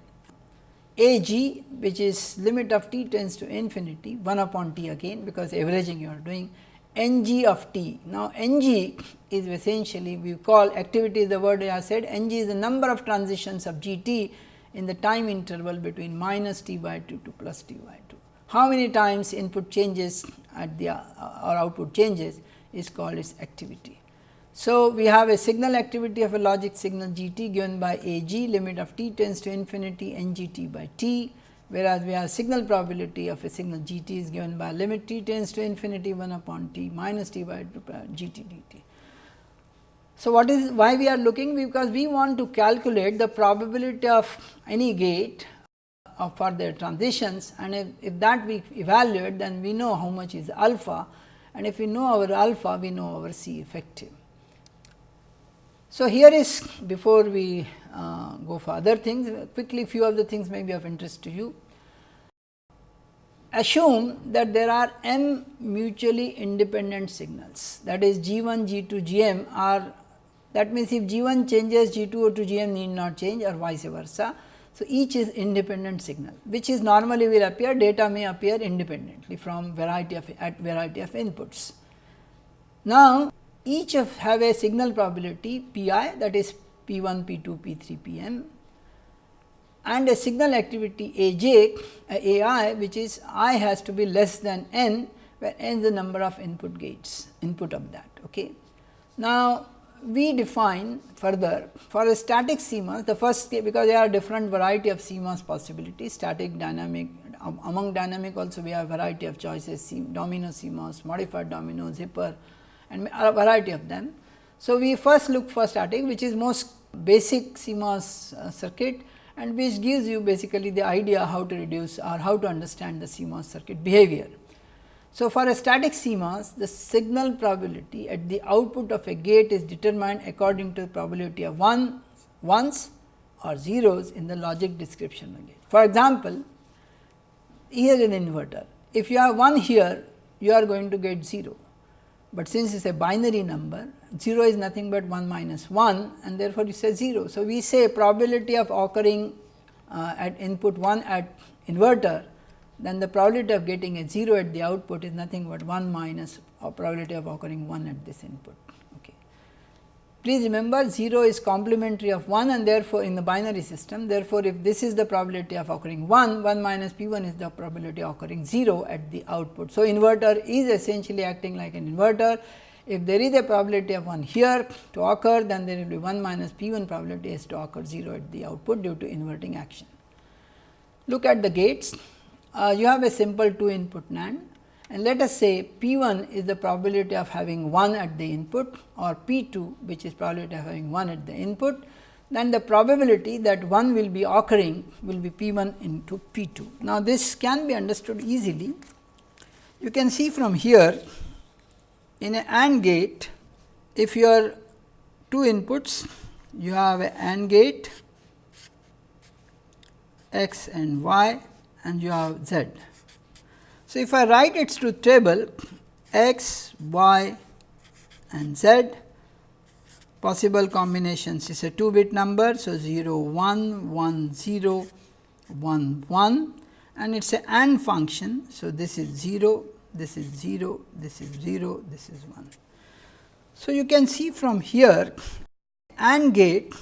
A g which is limit of t tends to infinity 1 upon t again because averaging you are doing n g of t. Now, n g is essentially we call activity is the word I said n g is the number of transitions of g t in the time interval between minus t by 2 to plus t by 2. How many times input changes at the uh, or output changes is called its activity. So, we have a signal activity of a logic signal g t given by a g limit of t tends to infinity n g t by t, whereas we have signal probability of a signal g t is given by limit t tends to infinity 1 upon t minus t by g t d t. So, what is why we are looking because we want to calculate the probability of any gate uh, for their transitions and if, if that we evaluate then we know how much is alpha and if we know our alpha we know our C effective. So, here is before we uh, go for other things quickly few of the things may be of interest to you. Assume that there are m mutually independent signals that is G 1, G 2, G m are that means, if G 1 changes G 2 to G m need not change or vice versa. So, each is independent signal which is normally will appear data may appear independently from variety of at variety of inputs. Now, each of have a signal probability p i that is p 1, p 2, p 3, p m and a signal activity a j uh, a i which is i has to be less than n where n is the number of input gates input of that. Okay. Now, we define further for a static CMOS the first because there are different variety of CMOS possibilities static dynamic um, among dynamic also we have variety of choices domino CMOS modified domino zipper and a variety of them. So, we first look for static which is most basic CMOS uh, circuit and which gives you basically the idea how to reduce or how to understand the CMOS circuit behavior. So, for a static CMOS the signal probability at the output of a gate is determined according to the probability of 1 ones or zeros in the logic description of. For example, here an inverter if you have 1 here you are going to get 0 but since it is a binary number 0 is nothing but 1 minus 1 and therefore, you say 0. So, we say probability of occurring uh, at input 1 at inverter then the probability of getting a 0 at the output is nothing but 1 minus probability of occurring 1 at this input. Please remember 0 is complementary of 1 and therefore, in the binary system therefore, if this is the probability of occurring 1, 1 minus p 1 is the probability of occurring 0 at the output. So, inverter is essentially acting like an inverter. If there is a probability of 1 here to occur then there will be 1 minus p 1 probability is to occur 0 at the output due to inverting action. Look at the gates, uh, you have a simple 2 input NAND and let us say P 1 is the probability of having 1 at the input or P 2 which is probability of having 1 at the input, then the probability that 1 will be occurring will be P 1 into P 2. Now, this can be understood easily. You can see from here in an AND gate, if you are two inputs, you have an AND gate x and y and you have z. So, if I write its truth table x, y and z possible combinations is a 2 bit number. So, 0 1 1 0 1 1 and it is a AND function. So, this is 0 this is 0 this is 0 this is 1. So, you can see from here AND gate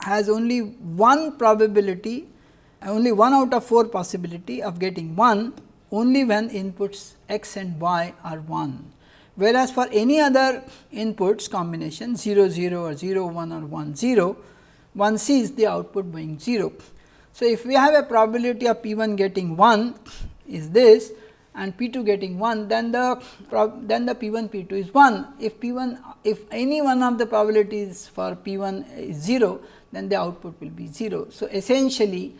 has only one probability only one out of 4 possibility of getting 1 only when inputs x and y are 1. Whereas, for any other inputs combination 0 0 or 0 1 or 1 0, one sees the output being 0. So, if we have a probability of p 1 getting 1 is this and P 2 getting 1 then the then the P 1 P 2 is 1. If P 1 if any one of the probabilities for P 1 is 0 then the output will be 0. So, essentially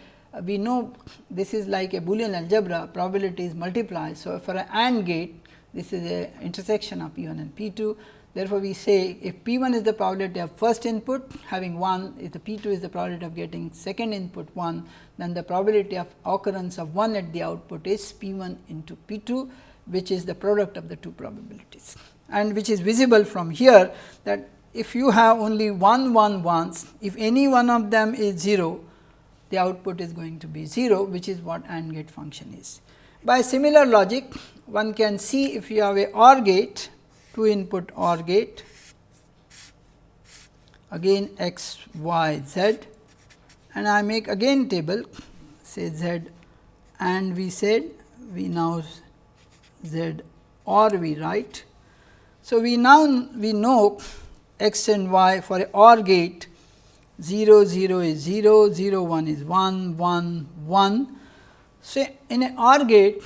we know this is like a Boolean algebra probabilities multiply. So, for an AND gate this is a intersection of P 1 and P 2 Therefore, we say if P 1 is the probability of first input having 1, if the P 2 is the probability of getting second input 1, then the probability of occurrence of 1 at the output is P 1 into P 2, which is the product of the two probabilities. And which is visible from here that if you have only one 1 ones, if any one of them is 0, the output is going to be 0, which is what AND gate function is. By similar logic, one can see if you have a OR gate, two input OR gate again x, y, z and I make again table say z and we said we now z or we write. So, we now we know x and y for a OR gate 0 0 is 0, 0 1 is 1, 1 1. So, in an OR gate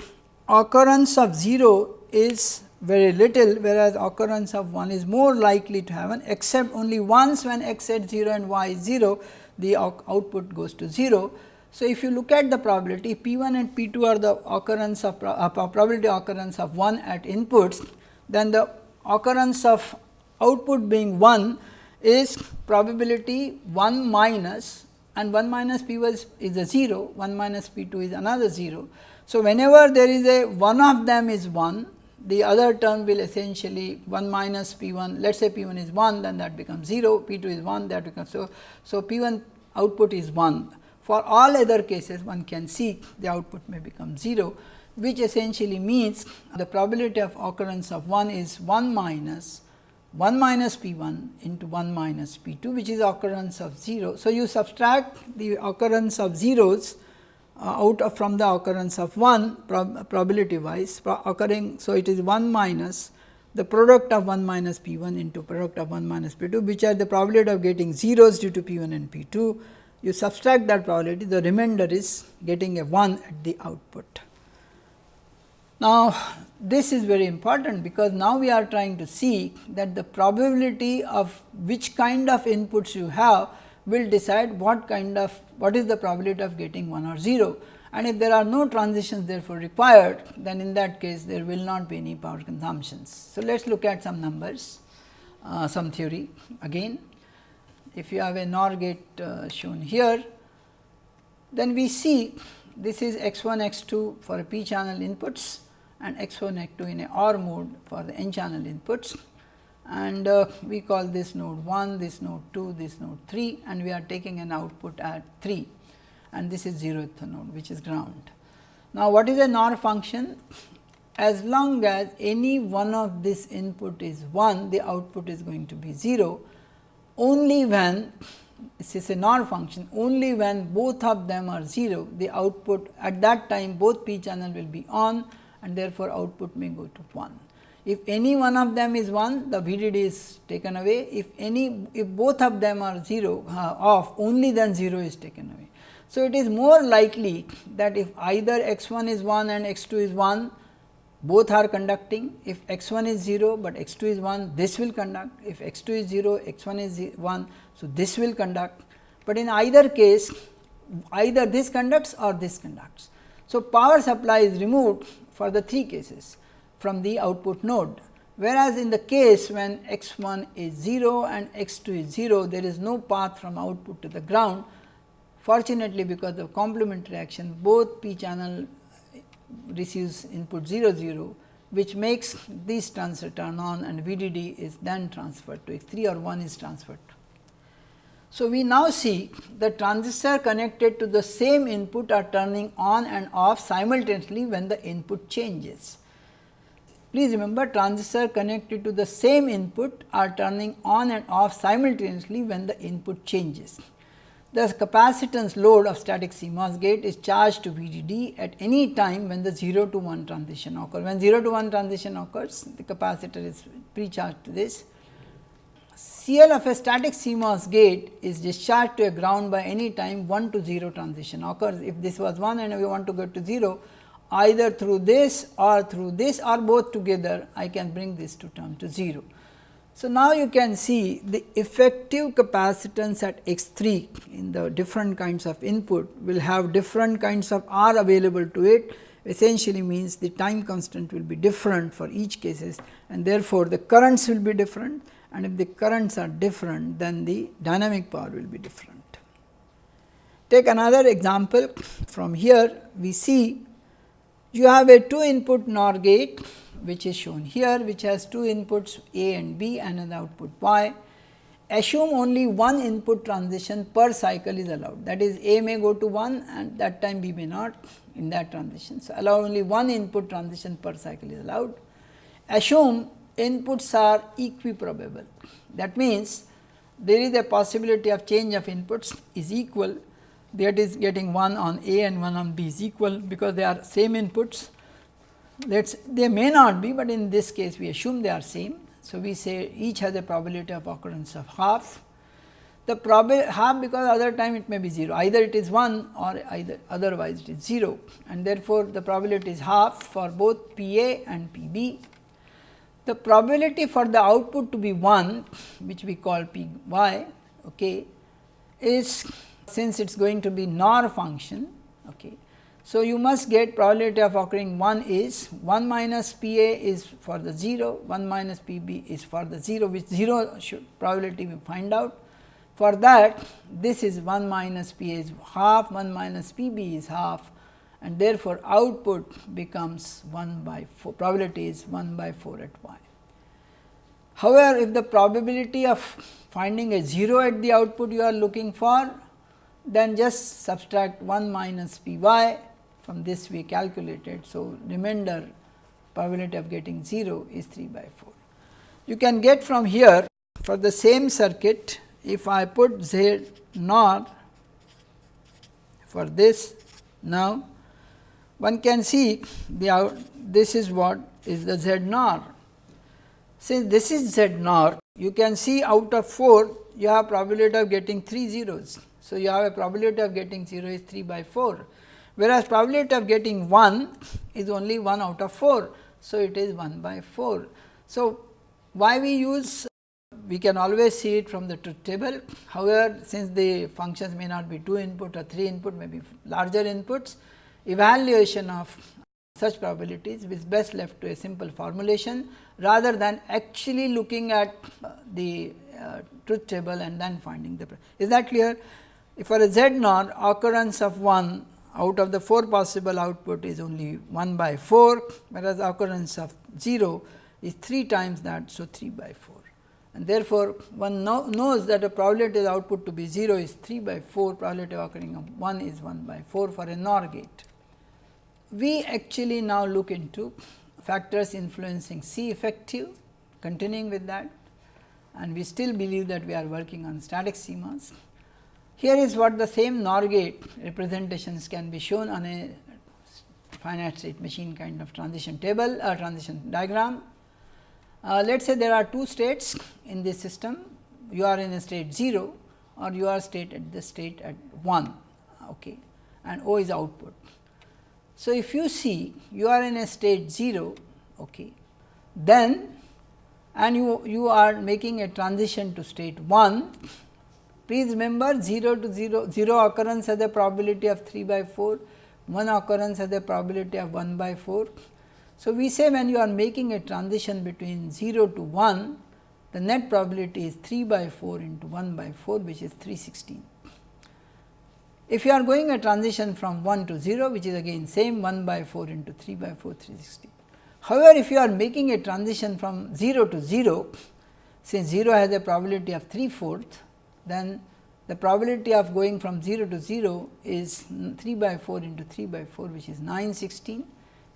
occurrence of 0 is very little whereas occurrence of 1 is more likely to happen except only once when x at 0 and y is 0 the output goes to 0. So, if you look at the probability p 1 and p 2 are the occurrence of uh, probability occurrence of 1 at inputs then the occurrence of output being 1 is probability 1 minus and 1 minus p 1 is a 0 1 minus p 2 is another 0. So, whenever there is a one of them is 1 the other term will essentially 1 minus p 1 let us say p 1 is 1 then that becomes 0 p 2 is 1 that becomes so. So, p 1 output is 1 for all other cases one can see the output may become 0 which essentially means the probability of occurrence of 1 is 1 minus 1 minus p 1 into 1 minus p 2 which is occurrence of 0. So, you subtract the occurrence of zeros uh, out of from the occurrence of 1 prob probability wise pro occurring. So, it is 1 minus the product of 1 minus p 1 into product of 1 minus p 2 which are the probability of getting zeros due to p 1 and p 2. You subtract that probability the remainder is getting a 1 at the output. Now, this is very important because now we are trying to see that the probability of which kind of inputs you have will decide what kind of what is the probability of getting 1 or 0 and if there are no transitions therefore required then in that case there will not be any power consumptions. So, let us look at some numbers uh, some theory again. If you have a NOR gate uh, shown here then we see this is x 1 x 2 for p channel inputs and x 1 x 2 in a OR mode for the n channel inputs and uh, we call this node 1, this node 2, this node 3 and we are taking an output at 3 and this is 0th node which is ground. Now, what is a NOR function? As long as any one of this input is 1, the output is going to be 0 only when this is a NOR function only when both of them are 0 the output at that time both p channel will be on and therefore, output may go to 1. If any one of them is 1, the VDD is taken away. If any, if both of them are 0 uh, off, only then 0 is taken away. So, it is more likely that if either x 1 is 1 and x 2 is 1, both are conducting. If x 1 is 0, but x 2 is 1, this will conduct. If x 2 is 0, x 1 is 1, so this will conduct. But in either case, either this conducts or this conducts. So, power supply is removed for the three cases from the output node. Whereas, in the case when x 1 is 0 and x 2 is 0, there is no path from output to the ground. Fortunately, because of complement reaction, both p channel receives input 0 0, which makes these transfer turn on and VDD is then transferred to x 3 or 1 is transferred. So, we now see the transistor connected to the same input are turning on and off simultaneously when the input changes. Please remember transistor connected to the same input are turning on and off simultaneously when the input changes. The capacitance load of static CMOS gate is charged to VDD at any time when the 0 to 1 transition occurs. When 0 to 1 transition occurs, the capacitor is pre-charged to this. CL of a static CMOS gate is discharged to a ground by any time 1 to 0 transition occurs. If this was 1 and we want to go to 0, either through this or through this or both together I can bring this to term to 0. So, now you can see the effective capacitance at x 3 in the different kinds of input will have different kinds of R available to it essentially means the time constant will be different for each cases and therefore, the currents will be different and if the currents are different then the dynamic power will be different. Take another example from here we see you have a 2 input NOR gate which is shown here which has two inputs A and B and an output Y. Assume only one input transition per cycle is allowed that is A may go to 1 and that time B may not in that transition. So, allow only one input transition per cycle is allowed. Assume inputs are equiprobable that means there is a possibility of change of inputs is equal that is getting 1 on A and 1 on B is equal because they are same inputs let us they may not be, but in this case we assume they are same. So, we say each has a probability of occurrence of half. The probability half because other time it may be 0 either it is 1 or either otherwise it is 0 and therefore, the probability is half for both P A and P B. The probability for the output to be 1 which we call P y okay, is since it is going to be NOR function okay, so, you must get probability of occurring 1 is 1 minus P A is for the 0, 1 minus P B is for the 0 which 0 should probability we find out. For that this is 1 minus P A is half, 1 minus P B is half and therefore, output becomes 1 by 4 probability is 1 by 4 at y. However, if the probability of finding a 0 at the output you are looking for then just subtract 1 minus P y from this we calculated. So, remainder probability of getting 0 is 3 by 4. You can get from here for the same circuit if I put Z naught for this now one can see the out this is what is the Z naught. Since this is Z naught you can see out of 4 you have probability of getting 3 zeros. So, you have a probability of getting 0 is 3 by 4 whereas probability of getting 1 is only 1 out of 4. So, it is 1 by 4. So, why we use we can always see it from the truth table. However, since the functions may not be 2 input or 3 input may be larger inputs, evaluation of such probabilities is best left to a simple formulation rather than actually looking at uh, the uh, truth table and then finding the. Is that clear? If for a z naught occurrence of 1 out of the 4 possible output is only 1 by 4, whereas occurrence of 0 is 3 times that. So, 3 by 4 and therefore, one know, knows that the probability of output to be 0 is 3 by 4 probability of occurring of 1 is 1 by 4 for a NOR gate. We actually now look into factors influencing C effective continuing with that and we still believe that we are working on static CMOS. Here is what the same NOR gate representations can be shown on a finite state machine kind of transition table or transition diagram. Uh, let us say there are two states in this system, you are in a state 0 or you are state at the state at 1 okay, and O is output. So, if you see you are in a state 0 okay, then and you, you are making a transition to state 1 Please remember 0 to 0, 0 occurrence has a probability of 3 by 4, 1 occurrence has a probability of 1 by 4. So, we say when you are making a transition between 0 to 1, the net probability is 3 by 4 into 1 by 4 which is 316. If you are going a transition from 1 to 0 which is again same 1 by 4 into 3 by 4 360. However, if you are making a transition from 0 to 0 since 0 has a probability of 3 fourth then the probability of going from 0 to 0 is 3 by 4 into 3 by 4 which is 916.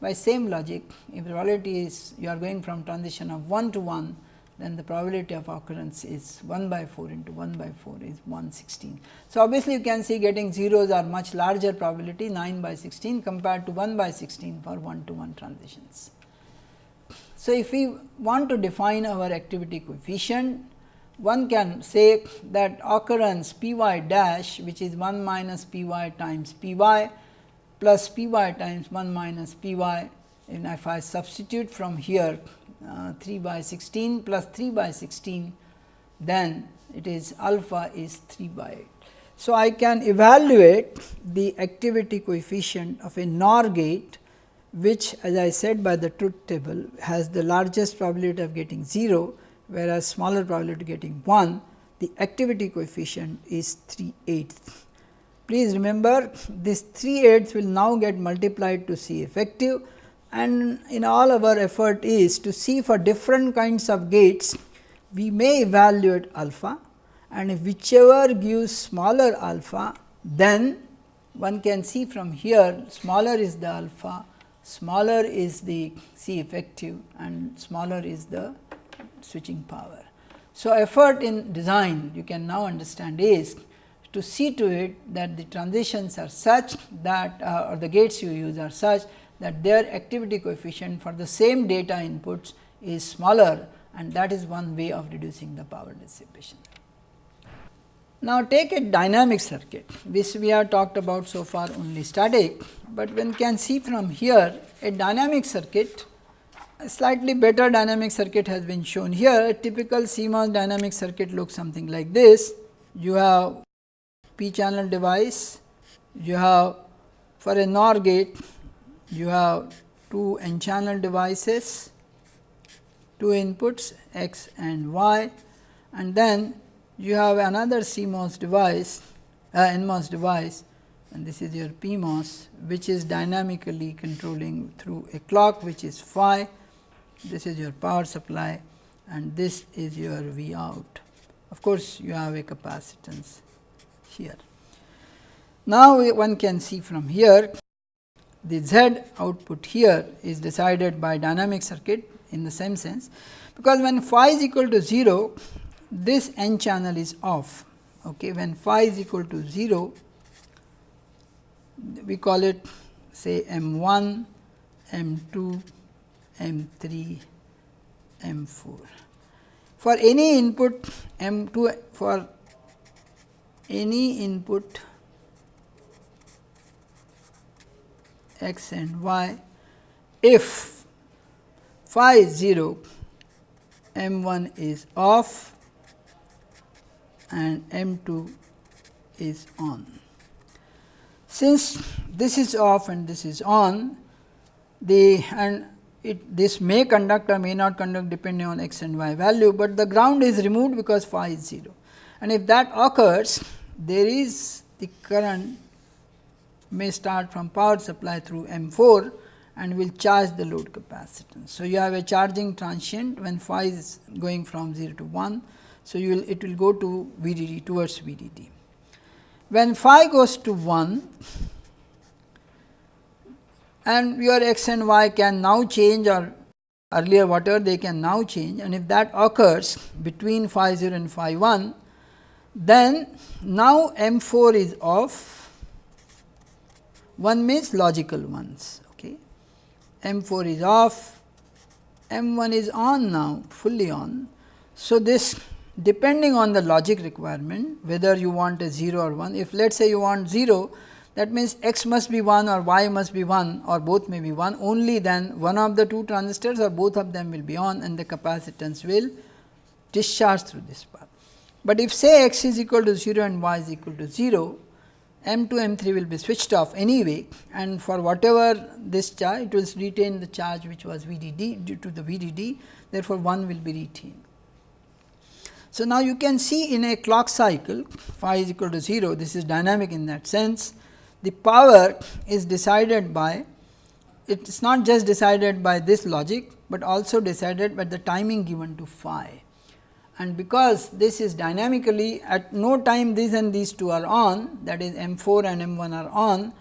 By same logic if the probability is you are going from transition of 1 to 1 then the probability of occurrence is 1 by 4 into 1 by 4 is 116. So, obviously, you can see getting zeros are much larger probability 9 by 16 compared to 1 by 16 for 1 to 1 transitions. So, if we want to define our activity coefficient one can say that occurrence p y dash which is 1 minus p y times p y plus p y times 1 minus p y and if I substitute from here uh, 3 by 16 plus 3 by 16 then it is alpha is 3 by 8. So, I can evaluate the activity coefficient of a NOR gate which as I said by the truth table has the largest probability of getting 0 whereas smaller probability of getting 1 the activity coefficient is 3 eighths. Please remember this 3 eighths will now get multiplied to C effective and in all our effort is to see for different kinds of gates we may evaluate alpha and if whichever gives smaller alpha then one can see from here smaller is the alpha, smaller is the C effective and smaller is the switching power. So, effort in design you can now understand is to see to it that the transitions are such that uh, or the gates you use are such that their activity coefficient for the same data inputs is smaller and that is one way of reducing the power dissipation. Now, take a dynamic circuit which we have talked about so far only static, but one can see from here a dynamic circuit a slightly better dynamic circuit has been shown here. A typical CMOS dynamic circuit looks something like this. You have p channel device, you have for a NOR gate, you have two n channel devices, two inputs x and y and then you have another CMOS device, uh, NMOS device and this is your PMOS which is dynamically controlling through a clock which is phi, this is your power supply and this is your V out. Of course, you have a capacitance here. Now, one can see from here the Z output here is decided by dynamic circuit in the same sense, because when phi is equal to 0 this n channel is off. Okay. When phi is equal to 0, we call it say m 1, m 2, m 3, m 4. For any input m 2 for any input x and y, if phi is 0, m 1 is off and M 2 is on. Since this is off and this is on, the and it this may conduct or may not conduct depending on x and y value, but the ground is removed because phi is 0. And if that occurs, there is the current may start from power supply through M 4 and will charge the load capacitance. So, you have a charging transient when phi is going from 0 to 1 so, you will it will go to VDD towards VDD. When phi goes to 1 and your x and y can now change or earlier whatever they can now change and if that occurs between phi 0 and phi 1, then now M 4 is off, 1 means logical ones. Okay. M 4 is off, M 1 is on now fully on. So, this depending on the logic requirement whether you want a 0 or 1. If let us say you want 0 that means x must be 1 or y must be 1 or both may be 1 only then one of the two transistors or both of them will be on and the capacitance will discharge through this path. But if say x is equal to 0 and y is equal to 0 M 2 M 3 will be switched off anyway and for whatever this charge it will retain the charge which was VDD due to the VDD therefore, 1 will be retained. So, now you can see in a clock cycle phi is equal to 0 this is dynamic in that sense the power is decided by it is not just decided by this logic, but also decided by the timing given to phi. And because this is dynamically at no time these and these two are on that is M 4 and M 1 are on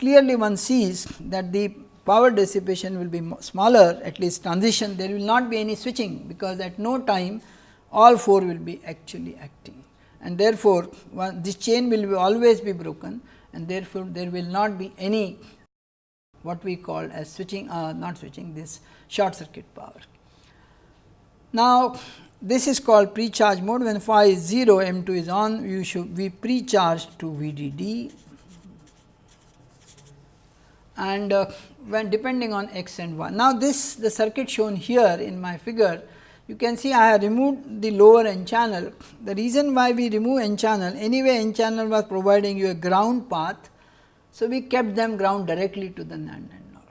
clearly one sees that the power dissipation will be smaller at least transition there will not be any switching because at no time all 4 will be actually acting and therefore, one, this chain will be always be broken and therefore, there will not be any what we call as switching uh, not switching this short circuit power. Now, this is called pre-charge mode when phi is 0 M 2 is on you should be pre-charged to VDD and uh, when depending on x and y. Now, this the circuit shown here in my figure you can see I have removed the lower n channel. The reason why we remove n channel anyway n channel was providing you a ground path. So, we kept them ground directly to the NAND and NOR.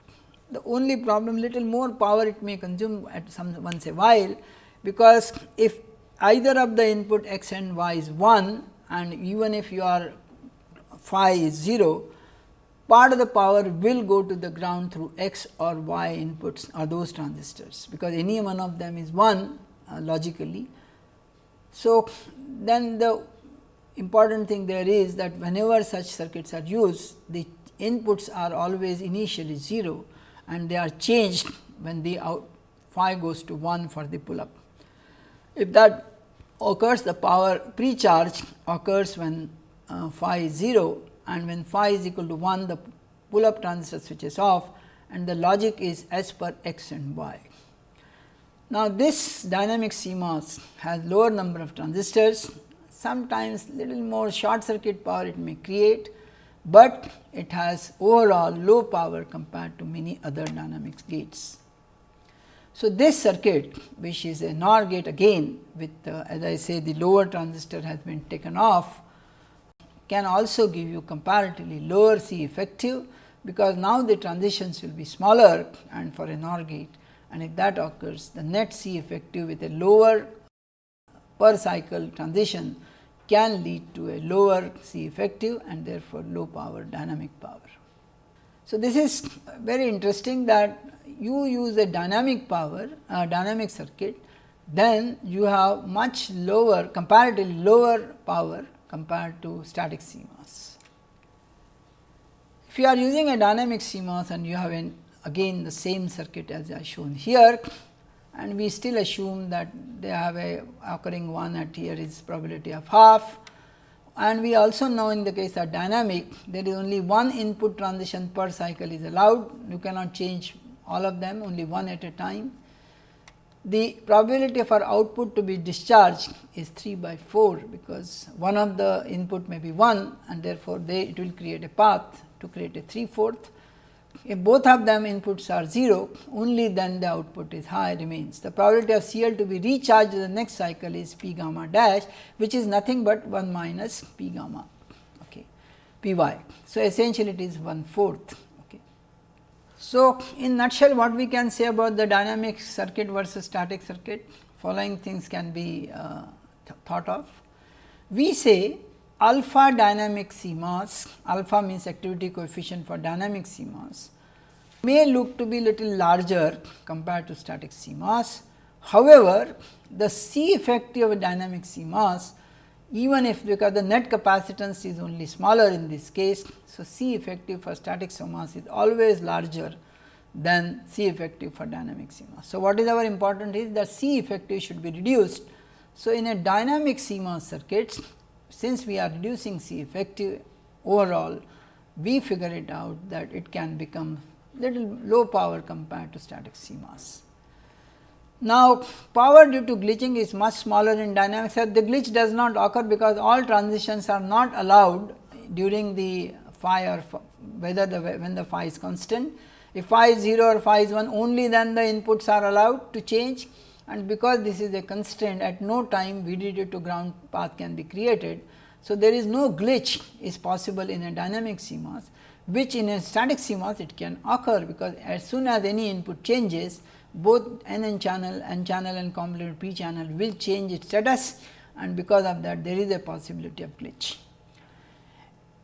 The only problem little more power it may consume at some once a while because if either of the input x and y is 1 and even if your phi is 0 part of the power will go to the ground through x or y inputs or those transistors, because any one of them is 1 uh, logically. So, then the important thing there is that whenever such circuits are used, the inputs are always initially 0 and they are changed when the out phi goes to 1 for the pull up. If that occurs the power pre-charge occurs when uh, phi is 0 and when phi is equal to 1 the pull up transistor switches off and the logic is as per x and y. Now, this dynamic CMOS has lower number of transistors sometimes little more short circuit power it may create, but it has overall low power compared to many other dynamics gates. So, this circuit which is a NOR gate again with uh, as I say the lower transistor has been taken off can also give you comparatively lower C effective, because now the transitions will be smaller and for a NOR gate and if that occurs the net C effective with a lower per cycle transition can lead to a lower C effective and therefore, low power dynamic power. So, this is very interesting that you use a dynamic power uh, dynamic circuit then you have much lower comparatively lower power compared to static CMOS. If you are using a dynamic CMOS and you have an again the same circuit as I shown here and we still assume that they have a occurring one at here is probability of half and we also know in the case of dynamic there is only one input transition per cycle is allowed you cannot change all of them only one at a time the probability for output to be discharged is 3 by 4, because one of the input may be 1 and therefore, they it will create a path to create a 3 fourth. If both of them inputs are 0, only then the output is high remains. The probability of CL to be recharged in the next cycle is p gamma dash, which is nothing but 1 minus p gamma okay, p y. So, essentially it is 1 fourth. So, in nutshell what we can say about the dynamic circuit versus static circuit following things can be uh, th thought of. We say alpha dynamic CMOS, alpha means activity coefficient for dynamic CMOS may look to be little larger compared to static CMOS. However, the C effective of a dynamic CMOS even if because the net capacitance is only smaller in this case. So, C effective for static CMOS is always larger than C effective for dynamic CMOS. So, what is our important is that C effective should be reduced. So, in a dynamic CMOS circuits since we are reducing C effective overall we figure it out that it can become little low power compared to static CMOS. Now, power due to glitching is much smaller in dynamic dynamics the glitch does not occur because all transitions are not allowed during the phi or whether the when the phi is constant. If phi is 0 or phi is 1 only then the inputs are allowed to change and because this is a constraint at no time VDD to ground path can be created. So, there is no glitch is possible in a dynamic CMOS which in a static CMOS it can occur because as soon as any input changes both n n channel, n channel and complementary p channel will change its status and because of that there is a possibility of glitch.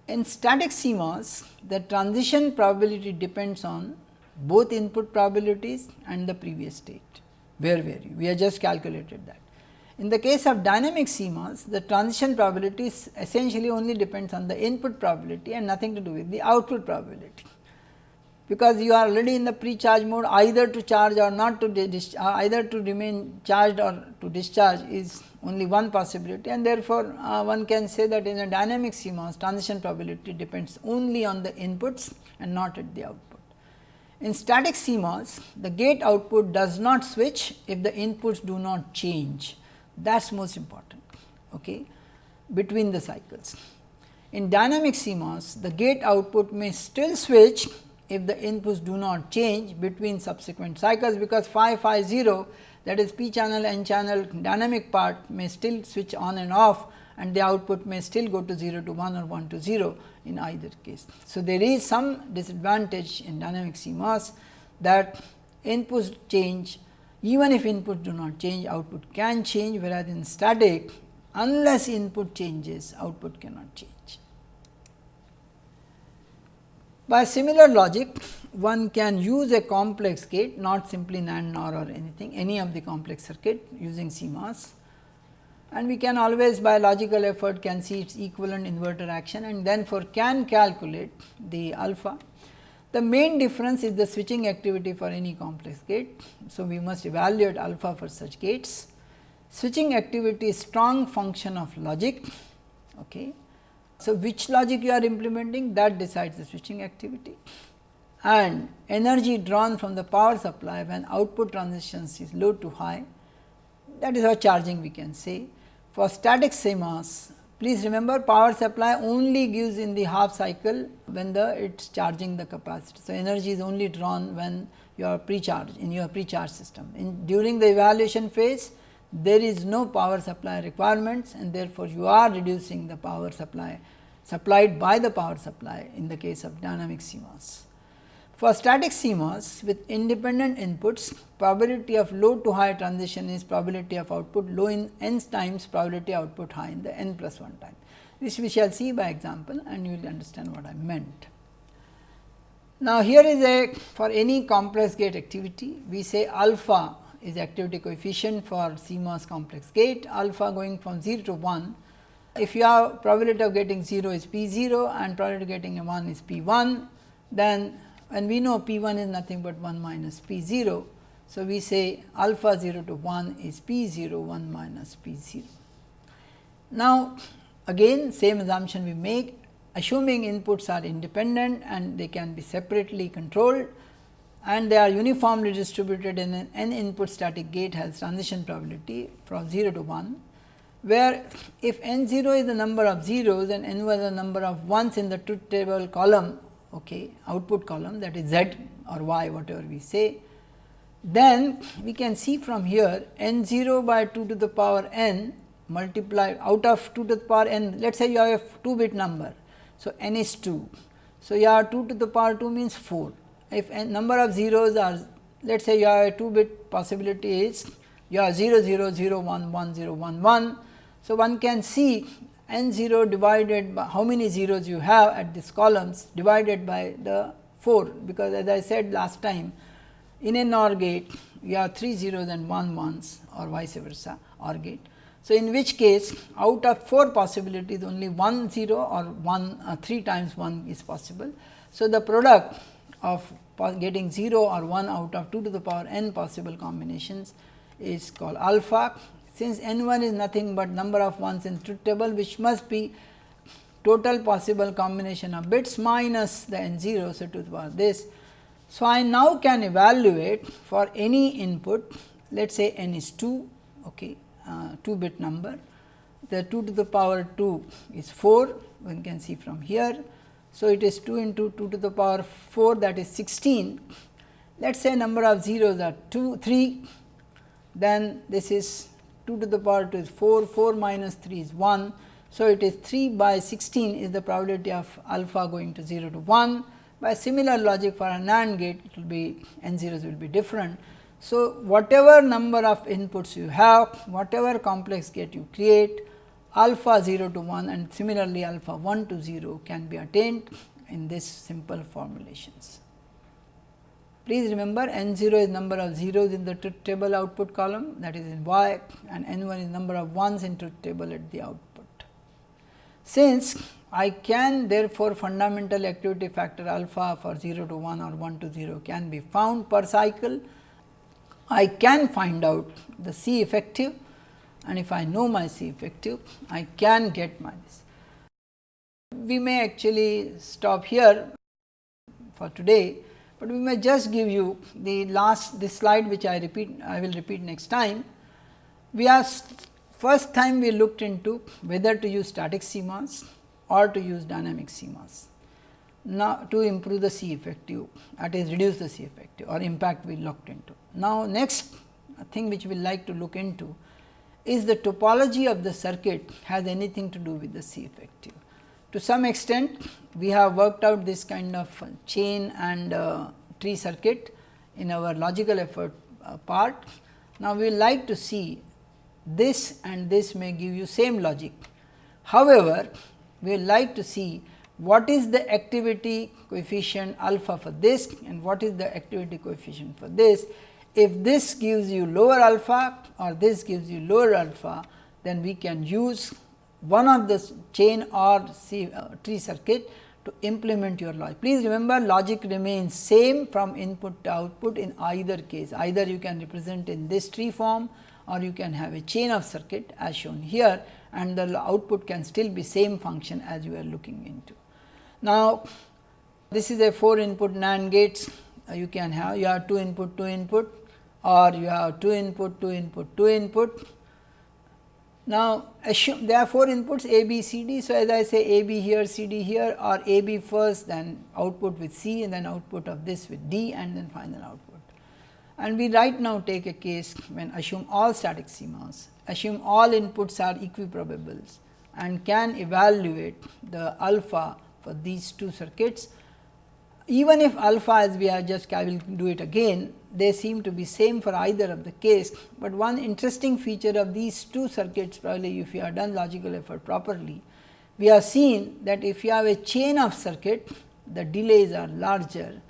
In static CMOS, the transition probability depends on both input probabilities and the previous state, where were you? We have just calculated that. In the case of dynamic CMOS, the transition probability essentially only depends on the input probability and nothing to do with the output probability because you are already in the pre-charge mode either to charge or not to uh, either to remain charged or to discharge is only one possibility and therefore, uh, one can say that in a dynamic CMOS transition probability depends only on the inputs and not at the output. In static CMOS the gate output does not switch if the inputs do not change that is most important okay, between the cycles. In dynamic CMOS the gate output may still switch if the inputs do not change between subsequent cycles, because phi phi 0 that is p channel n channel dynamic part may still switch on and off and the output may still go to 0 to 1 or 1 to 0 in either case. So, there is some disadvantage in dynamic CMOS that inputs change even if inputs do not change output can change whereas in static unless input changes output cannot change. By similar logic one can use a complex gate not simply NAND NOR or anything any of the complex circuit using CMOS and we can always by logical effort can see its equivalent inverter action and then for can calculate the alpha. The main difference is the switching activity for any complex gate. So, we must evaluate alpha for such gates. Switching activity is strong function of logic. Okay. So, which logic you are implementing that decides the switching activity and energy drawn from the power supply when output transitions is low to high that is how charging we can say for static CMOS, please remember power supply only gives in the half cycle when the it is charging the capacity. So, energy is only drawn when you are pre-charged in your pre-charge system. In during the evaluation phase, there is no power supply requirements and therefore, you are reducing the power supply supplied by the power supply in the case of dynamic CMOS. For static CMOS with independent inputs, probability of low to high transition is probability of output low in n times probability output high in the n plus 1 time. This we shall see by example and you will understand what I meant. Now, here is a for any complex gate activity, we say alpha is activity coefficient for CMOS complex gate, alpha going from 0 to 1. If you have probability of getting 0 is P 0 and probability of getting a 1 is P 1, then and we know P 1 is nothing but 1 minus P 0. So, we say alpha 0 to 1 is P 0 1 minus P 0. Now, again same assumption we make assuming inputs are independent and they can be separately controlled and they are uniformly distributed in an n input static gate has transition probability from 0 to 1, where if n 0 is the number of zeros and n was the number of ones in the truth table column okay, output column that is z or y whatever we say. Then we can see from here n 0 by 2 to the power n multiply out of 2 to the power n let us say you have a 2 bit number. So, n is 2. So, you have 2 to the power 2 means 4. If n number of zeros are let us say you have a 2 bit possibility is you have 0 0 0 1 1 0 1 1. So, one can see n 0 divided by how many zeros you have at these columns divided by the 4, because as I said last time in a NOR gate you have 3 zeros and 1 ones or vice versa OR gate. So, in which case out of 4 possibilities only 1 0 or 1 uh, 3 times 1 is possible. So, the product of getting 0 or 1 out of 2 to the power n possible combinations is called alpha since n 1 is nothing but number of ones in truth table which must be total possible combination of bits minus the n 0. So, to the power this. So, I now can evaluate for any input let us say n is 2 okay, uh, 2 bit number the 2 to the power 2 is 4 one can see from here. So, it is 2 into 2 to the power 4 that is 16 let us say number of zeros are 2 3 then this is 2 to the power 2 is 4, 4 minus 3 is 1. So, it is 3 by 16 is the probability of alpha going to 0 to 1. By similar logic for a NAND gate it will be n zeros will be different. So, whatever number of inputs you have, whatever complex gate you create alpha 0 to 1 and similarly alpha 1 to 0 can be attained in this simple formulations. Please remember n 0 is number of zeros in the truth table output column that is in y and n 1 is number of ones in truth table at the output. Since I can therefore, fundamental activity factor alpha for 0 to 1 or 1 to 0 can be found per cycle. I can find out the C effective and if I know my C effective, I can get my this. We may actually stop here for today but we may just give you the last this slide which I repeat I will repeat next time. We are first time we looked into whether to use static CMOS or to use dynamic CMOS. now to improve the C effective that is reduce the C effective or impact we looked into. Now, next thing which we like to look into is the topology of the circuit has anything to do with the C effective. To some extent we have worked out this kind of chain and uh, tree circuit in our logical effort uh, part. Now, we like to see this and this may give you same logic. However, we like to see what is the activity coefficient alpha for this and what is the activity coefficient for this. If this gives you lower alpha or this gives you lower alpha, then we can use one of this chain or uh, tree circuit to implement your logic. Please remember logic remains same from input to output in either case, either you can represent in this tree form or you can have a chain of circuit as shown here and the output can still be same function as you are looking into. Now, this is a 4 input NAND gates uh, you can have you have 2 input 2 input or you have 2 input 2 input 2 input. Now, assume there are 4 inputs A B C D. So, as I say A B here C D here or A B first then output with C and then output of this with D and then final output. And we right now take a case when assume all static CMOS, assume all inputs are equiprobables and can evaluate the alpha for these two circuits. Even if alpha as we are just I will do it again, they seem to be same for either of the case, but one interesting feature of these two circuits probably if you have done logical effort properly, we have seen that if you have a chain of circuit, the delays are larger,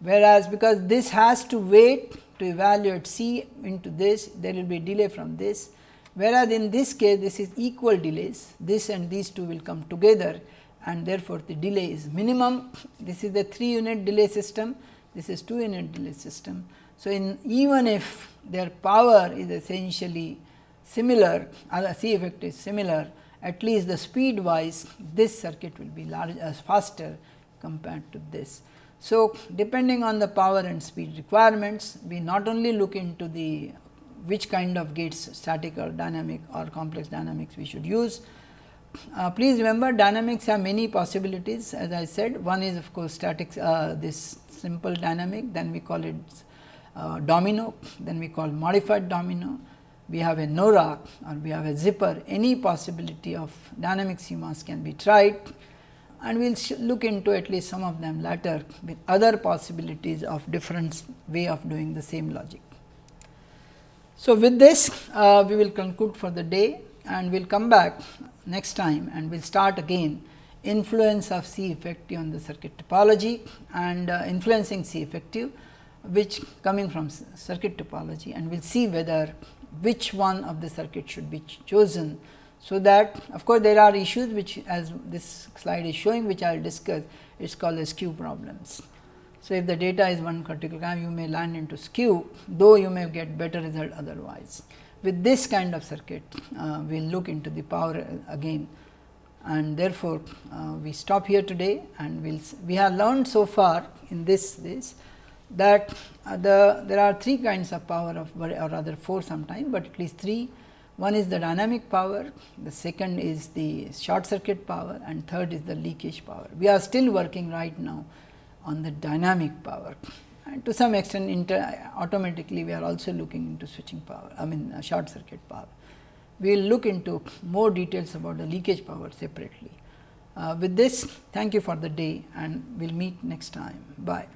whereas because this has to wait to evaluate C into this, there will be delay from this, whereas in this case this is equal delays, this and these two will come together and therefore, the delay is minimum. This is the 3 unit delay system, this is 2 unit delay system. So, in even if their power is essentially similar, uh, C effect is similar, at least the speed wise this circuit will be large as uh, faster compared to this. So, depending on the power and speed requirements, we not only look into the which kind of gates static or dynamic or complex dynamics we should use, uh, please remember dynamics have many possibilities as I said one is of course static uh, this simple dynamic then we call it uh, domino then we call modified domino. We have a NORA or we have a zipper. Any possibility of dynamic CMOS can be tried. And we will look into at least some of them later with other possibilities of different way of doing the same logic. So, with this uh, we will conclude for the day and we will come back next time and we will start again. Influence of C effective on the circuit topology and uh, influencing C effective which coming from circuit topology and we will see whether which one of the circuit should be ch chosen. So, that of course, there are issues which as this slide is showing which I will discuss it is called as skew problems. So, if the data is one particular kind you may land into skew though you may get better result otherwise with this kind of circuit uh, we will look into the power again and therefore, uh, we stop here today and we will we have learned so far in this this that uh, the there are three kinds of power of or rather four sometimes, but at least three one is the dynamic power, the second is the short circuit power and third is the leakage power. We are still working right now on the dynamic power and to some extent inter automatically we are also looking into switching power I mean uh, short circuit power. We will look into more details about the leakage power separately. Uh, with this thank you for the day and we will meet next time. Bye.